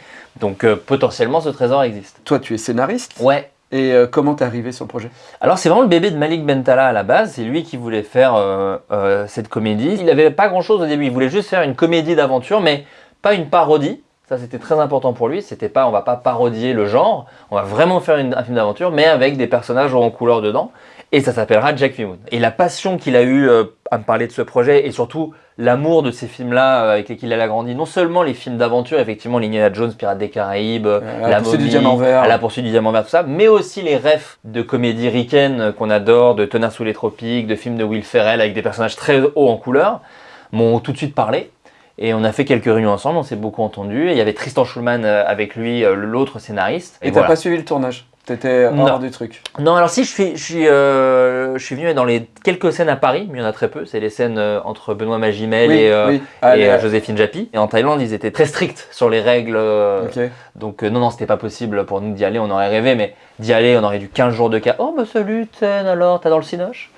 Donc euh, potentiellement, ce trésor existe. Toi, tu es scénariste. Ouais. Et euh, comment t'es arrivé sur le projet? Alors c'est vraiment le bébé de Malik Bentala à la base, c'est lui qui voulait faire euh, cette comédie. Il n'avait pas grand chose au début, il voulait juste faire une comédie d'aventure, mais pas une parodie. Ça, c'était très important pour lui. C'était pas, on va pas parodier le genre, on va vraiment faire une- un film d'aventure, mais avec des personnages en couleur dedans. Et ça s'appellera Jack V. Moon. Et la passion qu'il a eue euh, à me parler de ce projet, et surtout l'amour de ces films-là euh, avec lesquels il a grandi, non seulement les films d'aventure, effectivement, l'Indiana Jones, Pirates des Caraïbes, Euh, La, La poursuite du diamant vert. à La poursuite du diamant vert, tout ça, mais aussi les refs de comédies ricaines qu'on adore, de Tonnerre sous les tropiques, de films de Will Ferrell avec des personnages très hauts en couleur, m'ont tout de suite parlé. Et on a fait quelques réunions ensemble, on s'est beaucoup entendu. Et il y avait Tristan Schulman avec lui, l'autre scénariste. Et t'as voilà. pas suivi le tournage? T'étais Non. hors du truc. Non, alors si, je suis, je suis, euh, je suis venu dans les quelques scènes à Paris, mais il y en a très peu. C'est les scènes euh, entre Benoît Magimel oui, et, euh, oui. et, Allez, euh, Joséphine Japy. Et en Thaïlande, ils étaient très stricts sur les règles. Donc non, non, c'était pas possible pour nous d'y aller. On aurait rêvé, mais d'y aller, on aurait eu 15 jours de cas. Oh, bah salut, alors, t'as dans le cinoche?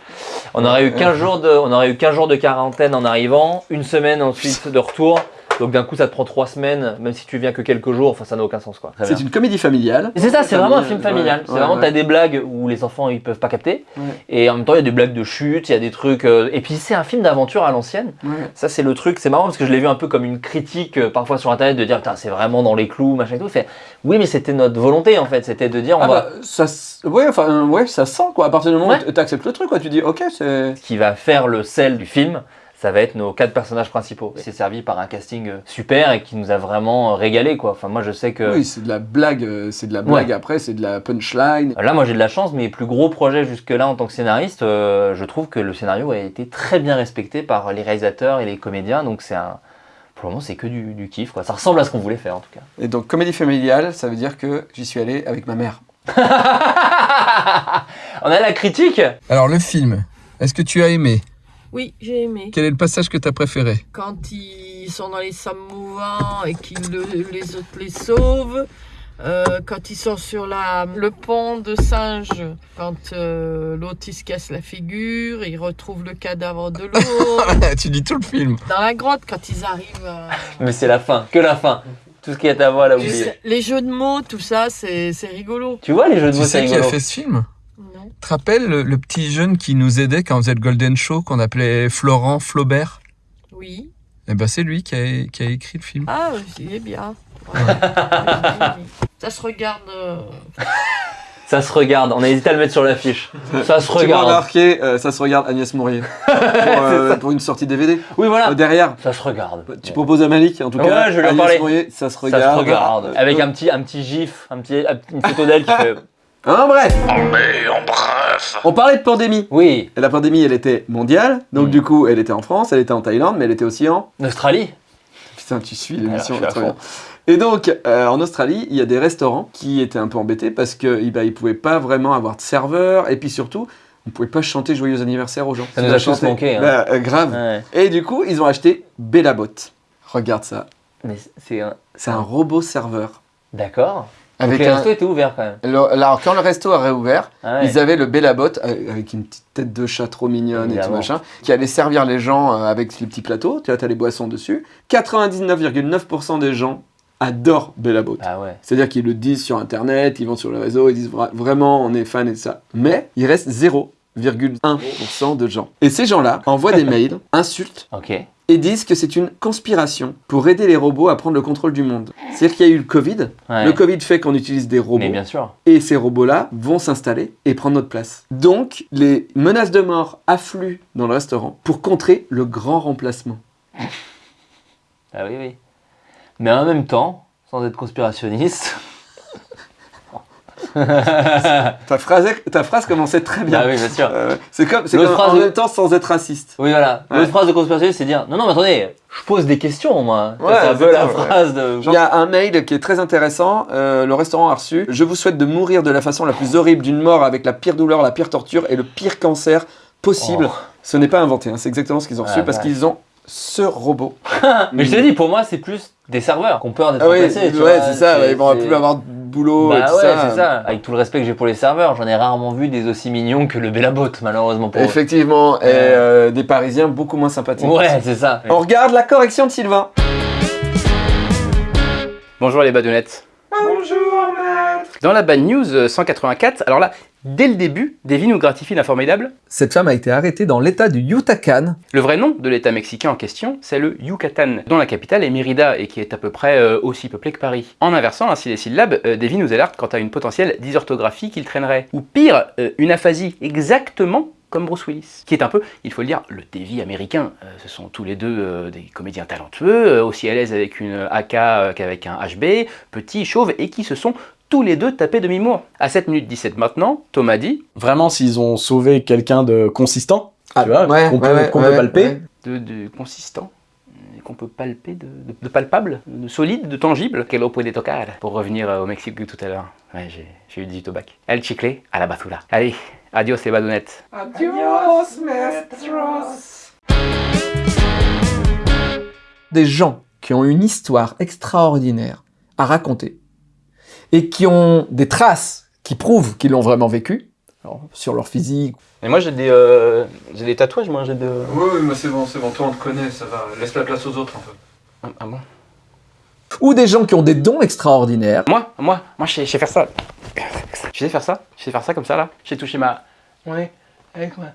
On aurait eu 15 jours de, on aurait eu 15 jours de quarantaine en arrivant, une semaine ensuite de retour. Donc d'un coup, ça te prend 3 semaines, même si tu viens que quelques jours. Enfin, ça n'a aucun sens, quoi. C'est une comédie familiale. C'est ça, c'est vraiment un film familial. ouais, c'est ouais, vraiment, ouais. t'as des blagues où les enfants ils peuvent pas capter, Ouais. et en même temps il y a des blagues de chute, il y a des trucs. euh, Et puis c'est un film d'aventure à l'ancienne. Ouais. Ça c'est le truc, c'est marrant parce que je l'ai vu un peu comme une critique euh, parfois sur internet de dire putain c'est vraiment dans les clous machin et tout. Fait oui mais c'était notre volonté en fait, c'était de dire on Ah va. bah, ça, ouais, enfin, ouais, ça sent quoi. À partir du moment Ouais. où t'acceptes le truc, quoi, tu dis, ok, c'est. Ce qui va faire le sel du film, ça va être nos quatre personnages principaux. C'est servi par un casting euh, super et qui nous a vraiment euh, régalé quoi. Enfin moi je sais que. Oui, c'est de la blague, euh, c'est de la blague Ouais. après, c'est de la punchline. Là, moi j'ai de la chance, mes plus gros projets jusque-là en tant que scénariste, euh, je trouve que le scénario a été très bien respecté par les réalisateurs et les comédiens, donc c'est un. Pour le moment, c'est que du, du kiff, quoi. Ça ressemble à ce qu'on voulait faire en tout cas. Et donc, comédie familiale, ça veut dire que j'y suis allé avec ma mère. *laughs* On a la critique Alors le film, est-ce que tu as aimé? Oui, j'ai aimé. Quel est le passage que tu as préféré Quand ils sont dans les sables mouvants et qu'ils le- les autres les sauvent. euh, quand ils sont sur la, le pont de singe, quand euh, l'autre il se casse la figure, ils retrouvent le cadavre de l'autre. *laughs* Tu dis tout le film. dans la grotte, quand ils arrivent à... Mais c'est la fin, que la fin. Tout ce qui est à voir, elle a oublié. Les jeux de mots, tout ça, c'est c'est rigolo. Tu vois les jeux de Tu mots, c'est sais qui a rigolo. fait ce film? Tu te rappelles le, le petit jeune qui nous aidait quand on faisait le Golden Show, qu'on appelait Florent Flaubert? Oui. Eh ben c'est lui qui a, qui a écrit le film. Ah, il est bien. Ouais. Ça se regarde. euh, Ça se regarde, on a hésité à le mettre sur l'affiche. Ça se Tu regarde. remarqué, euh, ça se regarde Agnès Mourier. *laughs* pour, euh, pour une sortie DVD. Oui, voilà. Euh, derrière, Ça se regarde. tu proposes à Malik, en tout Ouais, cas. je lui en Agnès. Mourier, ça se Ça regarde. se regarde. Avec un petit, un petit gif, un petit, une photo d'elle qui *laughs* fait. Hein, bref, Mais en bref. on parlait de pandémie. Oui, Et la pandémie, elle était mondiale. Donc, Mm. du coup, elle était en France, elle était en Thaïlande, mais elle était aussi en. Australie. Putain, tu suis Alors, l'émission, bien. Et donc, euh, en Australie, il y a des restaurants qui étaient un peu embêtés parce qu'ils bah, ils pouvaient pas vraiment avoir de serveur. Et puis surtout, on pouvait pas chanter joyeux anniversaire aux gens. Ça nous a tous manqué, hein. Bah, euh, grave. Ouais. Et du coup, ils ont acheté Bellabot. Regarde ça. Mais c'est un. C'est un robot serveur. D'accord. Avec Donc les un- restos étaient ouverts quand même. Alors, alors, quand le resto a réouvert, Ah ouais. ils avaient le Bellabot euh, avec une petite tête de chat trop mignonne et tout machin, qui allait servir les gens euh, avec les petits plateaux. Tu vois, t'as les boissons dessus. 99,9% des gens adorent Bellabot. Ah ouais. C'est-à-dire qu'ils le disent sur Internet, ils vont sur le réseau, ils disent vra- vraiment on est fan et de ça. Mais il reste 0,1% de gens. Et ces gens-là envoient des mails, *laughs* insultent et disent que c'est une conspiration pour aider les robots à prendre le contrôle du monde. C'est-à-dire qu'il y a eu le Covid. Ouais. Le Covid fait qu'on utilise des robots. Mais bien sûr. Et ces robots-là vont s'installer et prendre notre place. Donc, les menaces de mort affluent dans le restaurant pour contrer le grand remplacement. Ah oui, oui. Mais en même temps, sans être conspirationniste. Ah *laughs* Ta phrase, ta phrase commençait très bien. oui, bien sûr. Euh, c'est comme, c'est en phrase- même temps sans être raciste. Oui, voilà. Ouais. L'autre phrase de conspirationniste, c'est dire Non, non, mais attendez, je pose des questions, moi. Ouais, c'est un peu la ouais. phrase de. Il y a un mail qui est très intéressant. euh, le restaurant a reçu. Je vous souhaite de mourir de la façon la plus horrible, d'une mort avec la pire douleur, la pire torture et le pire cancer possible. Oh. Ce n'est pas inventé, hein, c'est exactement ce qu'ils ont reçu Ah, parce qu'ils ont ce robot. *laughs* Mais je te dis, pour moi, c'est plus des serveurs qui ont peur d'être Ah oui, ouais, c'est ça. Ils vont plus avoir boulot et Bah tout ouais, ça. c'est ça. Avec tout le respect que j'ai pour les serveurs, j'en ai rarement vu des aussi mignons que le Bellabot, malheureusement pour eux. Effectivement, et Ouais. euh, des Parisiens beaucoup moins sympathiques. Ouais, c'est ça. On regarde la correction de Sylvain. Bonjour les badounettes. Bonjour, maître. Dans la bad news euh, 184, alors là, Dès le début, Devi nous gratifie d'un formidable. Cette femme a été arrêtée dans l'état du Yucatan. Le vrai nom de l'état mexicain en question, c'est le Yucatan, dont la capitale est Mérida et qui est à peu près euh, aussi peuplé que Paris. En inversant ainsi les syllabes, euh, Devi nous alerte quant à une potentielle dysorthographie qu'il traînerait. Ou pire, euh, une aphasie, exactement comme Bruce Willis, qui est un peu, il faut le dire, le Davy américain. Euh, ce sont tous les deux euh, des comédiens talentueux, euh, aussi à l'aise avec une AK qu'avec un HB, petits, chauves, et qui se sont tous les deux tapés demi-mour. À 7 minutes 17 maintenant, Thomas dit Vraiment, s'ils ont sauvé quelqu'un de consistant, Ah, tu vois, ouais, qu'on peut, ouais, ouais, qu'on ouais, peut palper, ouais. de, de consistant, qu'on peut palper, de, de- de palpable, de solide, de tangible. Que lo puede tocar. Pour revenir euh, au Mexique de tout à l'heure. Ouais, j'ai eu 18 au bac. El chicle à la basura. Allez, adios les badounettes. Des gens qui ont une histoire extraordinaire à raconter et qui ont des traces qui prouvent qu'ils l'ont vraiment vécu, alors, sur leur physique. Et moi j'ai des, euh, j'ai des tatouages, moi j'ai de... Oui, oui, mais c'est bon, c'est bon, toi on te connaît, ça va. Laisse la place aux autres un peu. Ah, ah bon? Ou des gens qui ont des dons extraordinaires. Moi, moi, moi je sais, je sais faire ça. Je sais faire ça, je sais faire ça comme ça là. J'ai touché ma... Ouais, avec moi.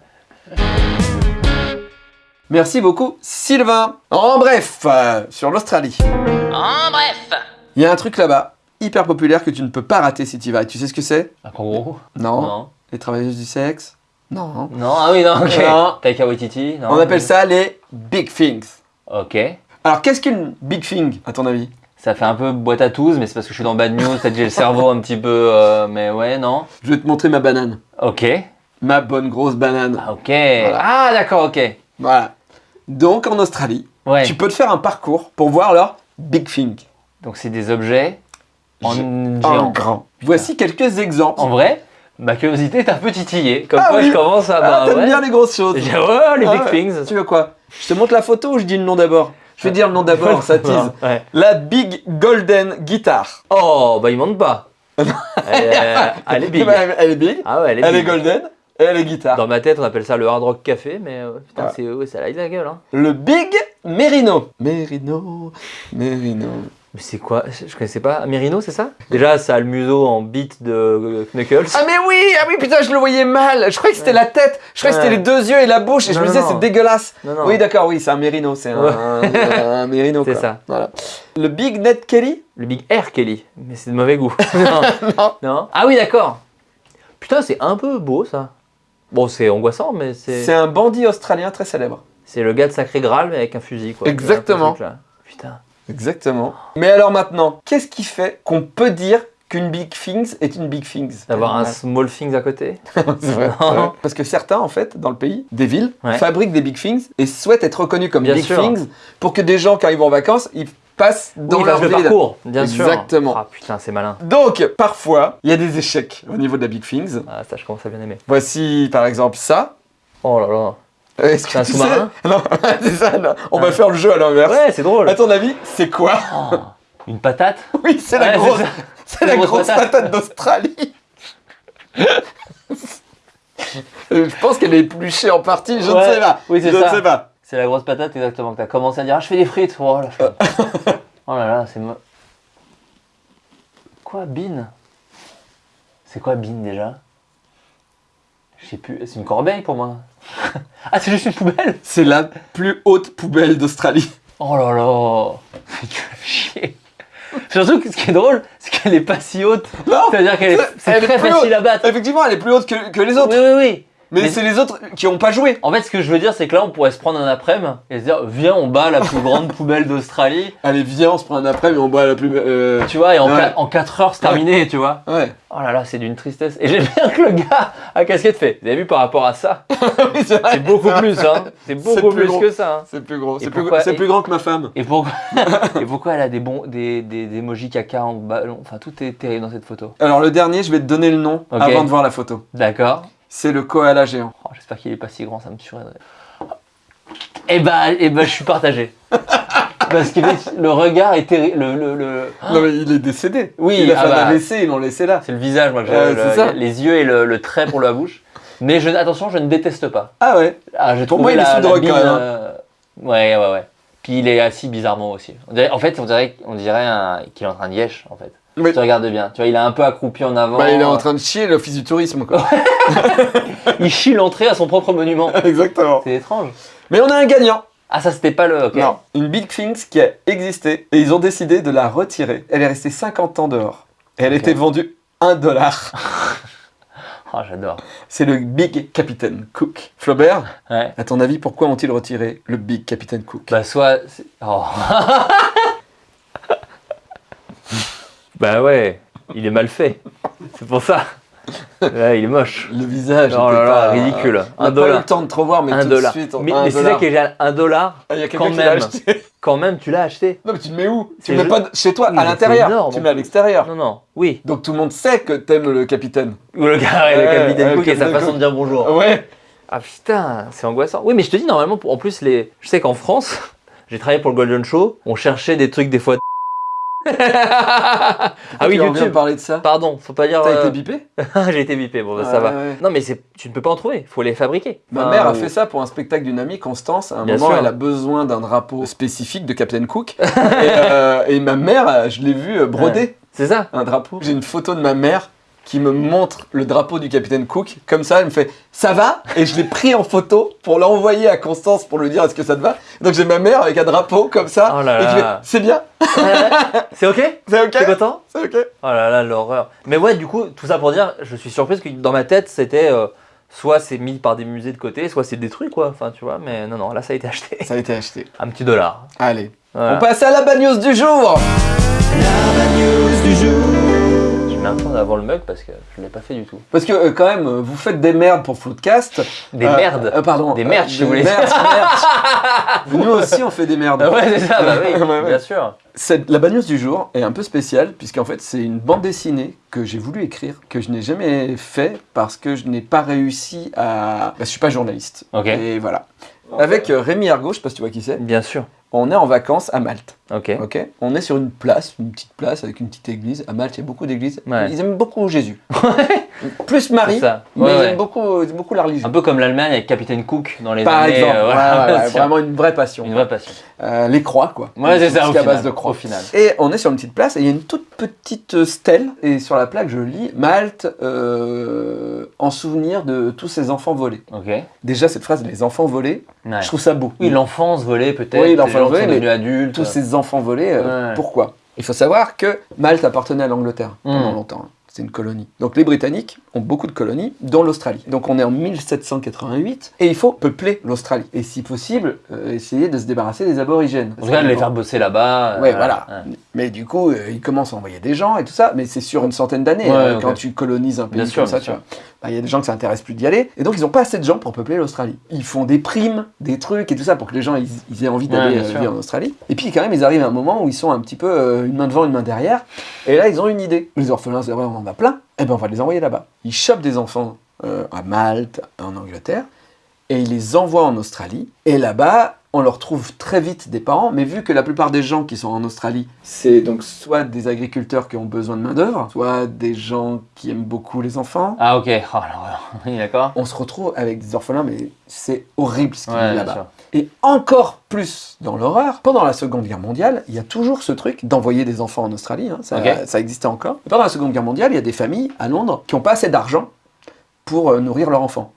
Merci beaucoup, Sylvain. En bref, euh, sur l'Australie. En bref. Il y a un truc là-bas, hyper populaire, que tu ne peux pas rater si tu y vas. Et tu sais ce que c'est? Un kangourou? Non. Non. Les travailleuses du sexe? Non. Non, ah oui, non, ok. Non. Taika Waititi, non. On appelle ça les big things. Ok. Alors, qu'est-ce qu'une big thing, à ton avis? Ça fait un peu boîte à tous, mais c'est parce que je suis dans Bad News, peut-être j'ai le cerveau un petit peu... euh, mais ouais, non. Je vais te montrer ma banane. Ok. Ma bonne grosse banane. Ah, ok. Ah, d'accord, ok. Voilà. Donc, en Australie, Ouais. tu peux te faire un parcours pour voir leur big thing. Donc c'est des objets en Je- géant. En grand. Voici quelques exemples. En vrai, ma curiosité est un peu titillée. Comme Ah quoi, oui. je commence à... Ah, bah, t'aimes bien les grosses choses. *laughs* J'ai- ouais, les Ah big ouais. things. Tu veux quoi? Je te montre la photo ou je dis le nom d'abord? Je vais dire le nom d'abord, *laughs* ça tease. Ouais. La Big Golden Guitar. Oh, bah il monte pas. elle, *laughs* est- elle est big. Bah, Elle est big, Ah ouais, elle est elle est golden et elle est guitare. Dans ma tête, on appelle ça le hard rock café, mais euh, putain, Ouais. c'est ouais, ça a la gueule. Hein. Le Big Merino. Merino, Merino. Mais c'est quoi? Je connaissais pas. Merino, c'est ça? Déjà, ça a le museau en bite de euh, Knuckles. Ah mais oui, ah oui putain, je le voyais mal. Je croyais que c'était la tête. Je croyais que c'était les deux yeux et la bouche et je me disais c'est dégueulasse. non, non. Oui d'accord, oui, c'est un Merino, c'est un, un, un Merino. *laughs* C'est ça. Voilà. Le Big Ned Kelly? Le Big Air Kelly. Mais c'est de mauvais goût. *laughs* non. Non. Ah oui, d'accord. Putain, c'est un peu beau ça. Bon, c'est angoissant, mais c'est. C'est un bandit australien très célèbre. C'est le gars de Sacré Graal, mais avec un fusil, quoi. Exactement. Putain. Exactement. Mais alors maintenant, qu'est-ce qui fait qu'on peut dire qu'une Big Things est une Big Things? D'avoir un small things à côté? *laughs* Vrai, vrai. Parce que certains, en fait, dans le pays, des villes, Ouais. fabriquent des big things et souhaitent être reconnus comme Bien big sûr. things pour que des gens, quand ils vont en vacances, ils passent dans Oui, leur ville. parcours, bien sûr. Exactement. Ah putain, c'est malin. Donc, parfois, il y a des échecs au niveau de la big things. Ah, ça, je commence à bien aimer. Voici, par exemple, ça. Oh là là. Est-ce que C'est un tu sous-marin *laughs* Non, *laughs* c'est ça, non. On va faire le jeu à l'inverse. Ouais, c'est drôle. À ton avis, c'est quoi Oh, une patate *laughs* Oui, c'est la grosse, c'est la grosse grosse patate. patate d'Australie. Euh, je pense qu'elle est épluchée en partie, je Ouais, ne sais pas. oui, c'est je ça. ne sais pas. C'est la grosse patate, exactement. Que t'as commencé à dire, ah, je fais des frites. Oh là, je- oh là, là, c'est. mo- Quoi, bin C'est quoi, bin déjà? Je sais plus. C'est une corbeille pour moi. Ah, c'est juste une poubelle C'est la plus haute poubelle d'Australie. Oh là là Mais tu vas chier Surtout que ce qui est drôle, c'est qu'elle est pas si haute. Non, C'est-à-dire qu'elle est, c'est elle est très facile haute. à battre. Effectivement, elle est plus haute que, que les autres. Oui, oui, oui. Mais, Mais- c'est les autres qui n'ont pas joué. En fait, ce que je veux dire, c'est que là, on pourrait se prendre un après-midi et se dire, viens, on bat la plus *laughs* grande poubelle d'Australie. Allez, viens, on se prend un après, mais on boit la plus. euh, Tu vois, et en, Ouais. 4 heures, c'est terminé, tu vois. Ouais. Oh là là, c'est d'une tristesse. Et j'aime bien que le gars à casquette fait. Vous avez vu par rapport à ça? *laughs* Oui, c'est beaucoup plus, hein. C'est beaucoup plus plus, que ça. hein. C'est plus gros. Et C'est plus, pourquoi- et- plus grand que ma femme. Et pourquoi, *laughs* et pourquoi elle a des bons, des, des, des emojis caca en ballon? Enfin, tout est terrible dans cette photo. Alors, le dernier, je vais te donner le nom avant de voir la photo. D'accord. C'est le koala géant. Oh, J'espère qu'il est pas si grand, ça me tuerait. Eh bah, eh bah, je suis partagé. *laughs* Parce que le regard est terrible. Le, le, le- Non, mais il est décédé. Oui, il a ah fait bah. un AVC, ils l'ont laissé là. C'est le visage, moi, que le- ça. les yeux et le, trait pour la bouche. Mais je, attention, je ne déteste pas. Ah ouais. Ah, Pour moi, il est la, sous la drogue, quand même, hein. euh, Ouais, ouais, ouais. Puis il est assis bizarrement aussi. On dirait- en fait, on dirait, on dirait un- qu'il est en train de yesh, en fait. Tu regardes bien. Tu vois, il est un peu accroupi en avant. Bah, il est en train de chier l'office du tourisme, quoi. *laughs* Il chie l'entrée à son propre monument. *laughs* Exactement. C'est étrange. Mais on a un gagnant. Ah, ça, c'était pas le. Non, une Big Things qui a existé et ils ont décidé de la retirer. Elle est restée 50 ans dehors. Et elle était vendue 1 dollar. Ah, *laughs* j'adore. C'est le Big Captain Cook. Flaubert, Ouais. à ton avis, pourquoi ont-ils retiré le Big Captain Cook? Bah, soit. Oh. Bah, ouais. Il est mal fait. C'est pour ça. Ouais, il est moche. Le visage. Oh là là, ridicule. On Un n'a pas eu le temps de trop voir, mais un tout dollar. de suite, on- mais c'est ça qui est génial. Un dollar, Ah, il y a quand qui même. acheté. *laughs* quand même, tu l'as acheté. Non, mais tu le mets où Tu le mets pas chez toi, Oui, à l'intérieur. Tu le mets à l'extérieur. Non, non. Oui. Donc tout le monde sait que t'aimes le capitaine. Ou le gars, ouais, le capitaine ouais, Cook et sa façon de dire bonjour. Ouais. Ah putain, c'est angoissant. Oui, mais je te dis, normalement, en plus, les... je sais qu'en France, *laughs* j'ai travaillé pour le Golden Show, on cherchait des trucs des fois. *laughs* ah oui, YouTube. parler de ça. Pardon, faut pas dire. T'as euh, été bipé *laughs* j'ai été bipé, bon, bah, Ah, ça va. ouais. Non, mais tu ne peux pas en trouver, faut les fabriquer. Ma Enfin, mère a ou- fait ça pour un spectacle d'une amie, Constance. À un Bien moment, sûr. elle a besoin d'un drapeau spécifique de Captain Cook. *laughs* et, euh, et ma mère, euh, je l'ai vu euh, broder C'est ça un drapeau. J'ai une photo de ma mère qui me montre le drapeau du Capitaine Cook. Comme ça, elle me fait « Ça va ?» Et je l'ai pris en photo pour l'envoyer à Constance pour lui dire « Est-ce que ça te va ?» Donc j'ai ma mère avec un drapeau comme ça. Oh là et je là. fais « C'est bien C'est ok? *laughs* C'est ok T'es content? C'est ok ?» Oh là là, l'horreur. Mais ouais, du coup, tout ça pour dire, je suis surprise que dans ma tête, c'était euh, soit c'est mis par des musées de côté, soit c'est détruit, quoi. Enfin, tu vois, mais non, non, là, ça a été acheté. Ça a été acheté. *laughs* Un petit dollar. Allez. Voilà. On passe à la bad news du jour Je mets un peu en avant le mug parce que je ne l'ai pas fait du tout. Parce que euh, quand même, euh, vous faites des merdes pour Floodcast. Des Euh, merdes. euh, pardon. Des merch, si des vous voulez. merch, merch. *laughs* Nous aussi, on fait des merdes. Ah ouais, c'est ça, bah oui, *laughs* Ouais, ouais. bien sûr. Cette- la bad news du jour est un peu spéciale, puisqu'en fait, c'est une bande dessinée que j'ai voulu écrire, que je n'ai jamais fait parce que je n'ai pas réussi à. Bah, je suis pas journaliste. Ok. Et voilà. Avec euh, Rémi Argo, je sais pas si tu vois qui c'est, Bien sûr. On est en vacances à Malte. Ok. Ok. On est sur une place, une petite place avec une petite église. À Malte, il y a beaucoup d'églises. Ouais. Ils aiment beaucoup Jésus. *laughs* Plus Marie, ça. mais Ouais, ils ouais. aiment beaucoup, beaucoup la religion. Un peu comme l'Allemagne avec Capitaine Cook dans les Par années. exemple, euh, voilà, ouais, *laughs* vraiment une vraie passion. Une vraie passion. Euh, les croix, quoi. Ouais, c'est ça, au final, base de croix. au final. Et on est sur une petite place et il y a une toute petite euh, stèle. Et sur la plaque, je lis Malte euh, en souvenir de tous ces enfants volés. Déjà, cette phrase, les enfants volés, je trouve ça beau. Oui, l'enfance volée peut-être. Oui, l'enfance volée, mais adultes. Tous ces enfants volés, pourquoi? Il faut savoir que Malte appartenait à l'Angleterre pendant Mm. longtemps. Hein. C'est une colonie. Donc les Britanniques ont beaucoup de colonies, dont l'Australie. Donc on est en 1788 et il faut peupler l'Australie. Et si possible, euh, essayer de se débarrasser des aborigènes. Tout cas, de les faire bosser là-bas. Ouais, euh, voilà. ouais. Mais du coup, euh, ils commencent à envoyer des gens et tout ça, mais c'est sur une centaine d'années Ouais, ok. quand tu colonises un pays Bien comme sûr, ça. Bah, Il y a des gens que ça intéresse plus d'y aller, et donc ils n'ont pas assez de gens pour peupler l'Australie. Ils font des primes, des trucs et tout ça pour que les gens ils, ils aient envie d'aller vivre en Australie. Et puis quand même, ils arrivent à un moment où ils sont un petit peu une main devant, une main derrière, et là ils ont une idée. Les orphelins, c'est vrai, on en a plein, et ben on va les envoyer là-bas. Ils chopent des enfants euh, à Malte, en Angleterre, et ils les envoient en Australie. Et là-bas, on leur trouve très vite des parents, mais vu que la plupart des gens qui sont en Australie, c'est donc soit des agriculteurs qui ont besoin de main-d'œuvre, soit des gens qui aiment beaucoup les enfants. Ah, ok. Oh, *laughs* d'accord. On se retrouve avec des orphelins, mais c'est horrible ce qu'il y a Ouais, bien là-bas. Et encore plus dans l'horreur, pendant la Seconde Guerre mondiale, il y a toujours ce truc d'envoyer des enfants en Australie, hein, ça, existait encore. Et pendant la Seconde Guerre mondiale, il y a des familles à Londres qui n'ont pas assez d'argent pour euh, nourrir leur enfant.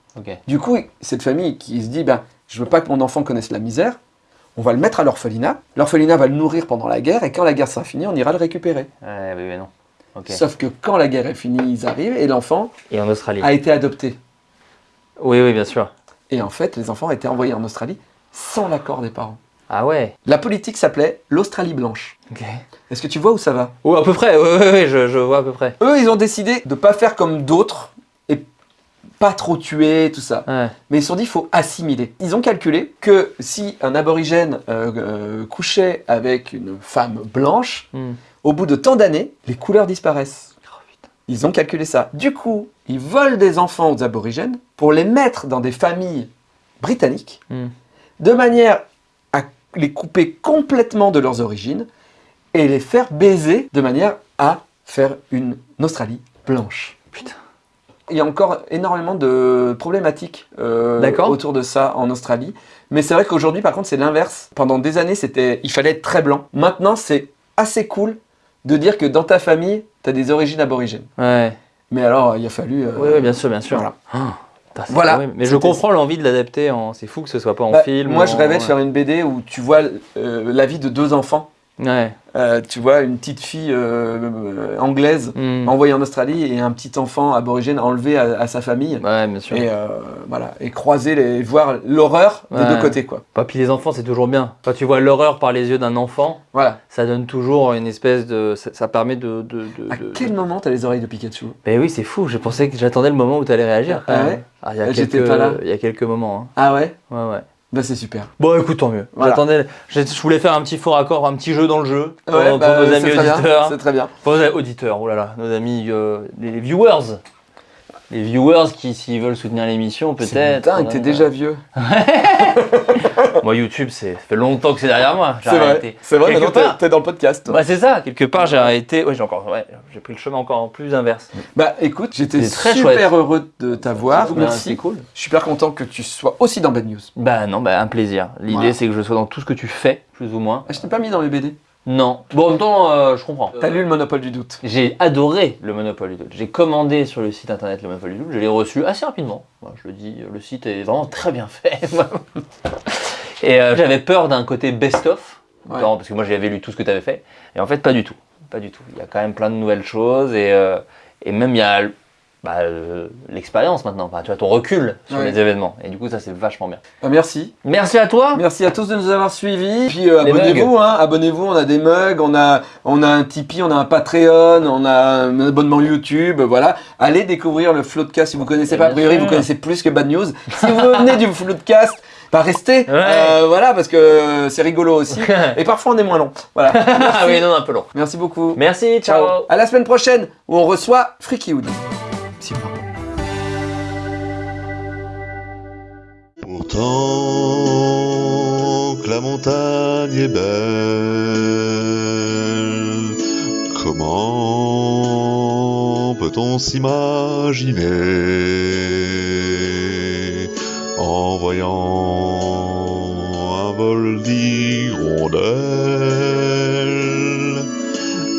Du coup, cette famille qui se dit, ben, je veux pas que mon enfant connaisse la misère, on va le mettre à l'orphelinat, l'orphelinat va le nourrir pendant la guerre, et quand la guerre sera finie, on ira le récupérer. Ouais, oui, mais non. Sauf que quand la guerre est finie, ils arrivent, et l'enfant a été adopté. Oui, oui, bien sûr. Et en fait, les enfants ont été envoyés en Australie sans l'accord des parents. Ah ouais. La politique s'appelait l'Australie blanche. Ok. Est-ce que tu vois où ça va? Oh, à peu près. Ouais, ouais, ouais, je, je vois à peu près. Eux, ils ont décidé de pas faire comme d'autres et pas trop tuer, tout ça. Ouais. Mais ils se sont dit, il faut assimiler. Ils ont calculé que si un aborigène euh, euh, couchait avec une femme blanche, Hmm. au bout de tant d'années, les couleurs disparaissent. Oh, putain. Ils ont calculé ça. Du coup, ils volent des enfants aux aborigènes pour les mettre dans des familles britanniques, Hmm. De manière à les couper complètement de leurs origines et les faire baiser de manière à faire une Australie blanche. Putain. Il y a encore énormément de problématiques euh, autour de ça en Australie. Mais c'est vrai qu'aujourd'hui, par contre, c'est l'inverse. Pendant des années, c'était, il fallait être très blanc. Maintenant, c'est assez cool de dire que dans ta famille, t'as des origines aborigènes. Ouais. Mais alors, il a fallu. euh, Oui, oui, bien sûr, bien sûr. Voilà. Ah, Voilà. Mais je comprends l'envie de l'adapter en. C'est fou que ce soit pas en bah, film. moi, je en- rêvais de faire une BD où tu vois euh, la vie de deux enfants. Ouais. Euh, tu vois une petite fille euh, euh, anglaise Hmm. envoyée en Australie et un petit enfant aborigène enlevé à, à sa famille. Ouais, bien sûr. Et euh, voilà, et croiser les, voir l'horreur des deux côtés, quoi. Bah, puis les enfants, c'est toujours bien. Quand tu vois l'horreur par les yeux d'un enfant, Voilà. ça donne toujours une espèce de. Ça, ça permet de. de, de- À de- quel moment t'as les oreilles de Pikachu? Mais oui, c'est fou. Je pensais que j'attendais le moment où tu allais réagir. Ah ouais? Ah, il y a j'étais quelques- pas là. Il y a quelques moments. Ah ouais? Hein. Ouais, ouais. Bah c'est super. Bon, écoute, tant mieux. Voilà. J'attendais. Je voulais faire un petit faux raccord, un petit jeu dans le jeu. pour, Ouais, pour bah, nos amis auditeurs. C'est très bien. Pour nos auditeurs, oh là là, nos amis, euh, les viewers. Les viewers qui, s'ils veulent soutenir l'émission, peut-être. dingue, euh, t'es déjà vieux. *laughs* Moi, YouTube, c'est ça fait longtemps que c'est derrière moi. C'est vrai. C'est vrai, Quelque maintenant t'es- part. t'es dans le podcast. Bah, c'est ça, quelque part, j'ai arrêté. Ouais, j'ai encore. Ouais, j'ai pris le chemin encore plus inverse. Bah écoute, j'étais super chouette. heureux de t'avoir. Merci. Cool. Je suis super content que tu sois aussi dans Bad News. Bah, non, bah, un plaisir. L'idée, Voilà. c'est que je sois dans tout ce que tu fais, plus ou moins. Ah, je t'ai pas mis dans les BD. Non. Bon, en même temps, euh, je comprends. T'as lu le Monopole du doute. J'ai adoré le Monopole du doute. J'ai commandé sur le site internet le Monopole du doute. Je l'ai reçu assez rapidement. Moi, je le dis, le site est vraiment très bien fait. *laughs* Et euh, j'avais peur d'un côté best-of, Ouais. Parce que moi j'avais lu tout ce que tu avais fait. Et en fait, pas du tout. Pas du tout. Il y a quand même plein de nouvelles choses. Et, euh, et même il y a bah, euh, l'expérience maintenant. Tu vois, ton recul sur Ouais. les événements. Et du coup, ça c'est vachement bien. Bah, merci. Merci à toi. Merci à tous de nous avoir suivis. Puis euh, abonnez-vous, hein, abonnez-vous. On a des mugs, on a, on a un Tipeee, on a un Patreon, on a un abonnement YouTube. Voilà. Allez découvrir le Floodcast si vous connaissez pas. A priori, vous connaissez plus que Bad News. Si vous venez du Floodcast, bah restez. Ouais. Euh, voilà, parce que euh, c'est rigolo aussi. *laughs* Et parfois, on est moins long. Voilà. *laughs* ah oui, non, un peu long. Merci beaucoup. Merci, ciao. À la semaine prochaine où on reçoit Freaky Hood. Pourtant que la montagne est belle, comment peut-on s'imaginer en voyant un vol d'hirondelles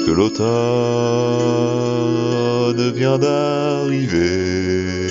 que l'automne Personne vient d'arriver.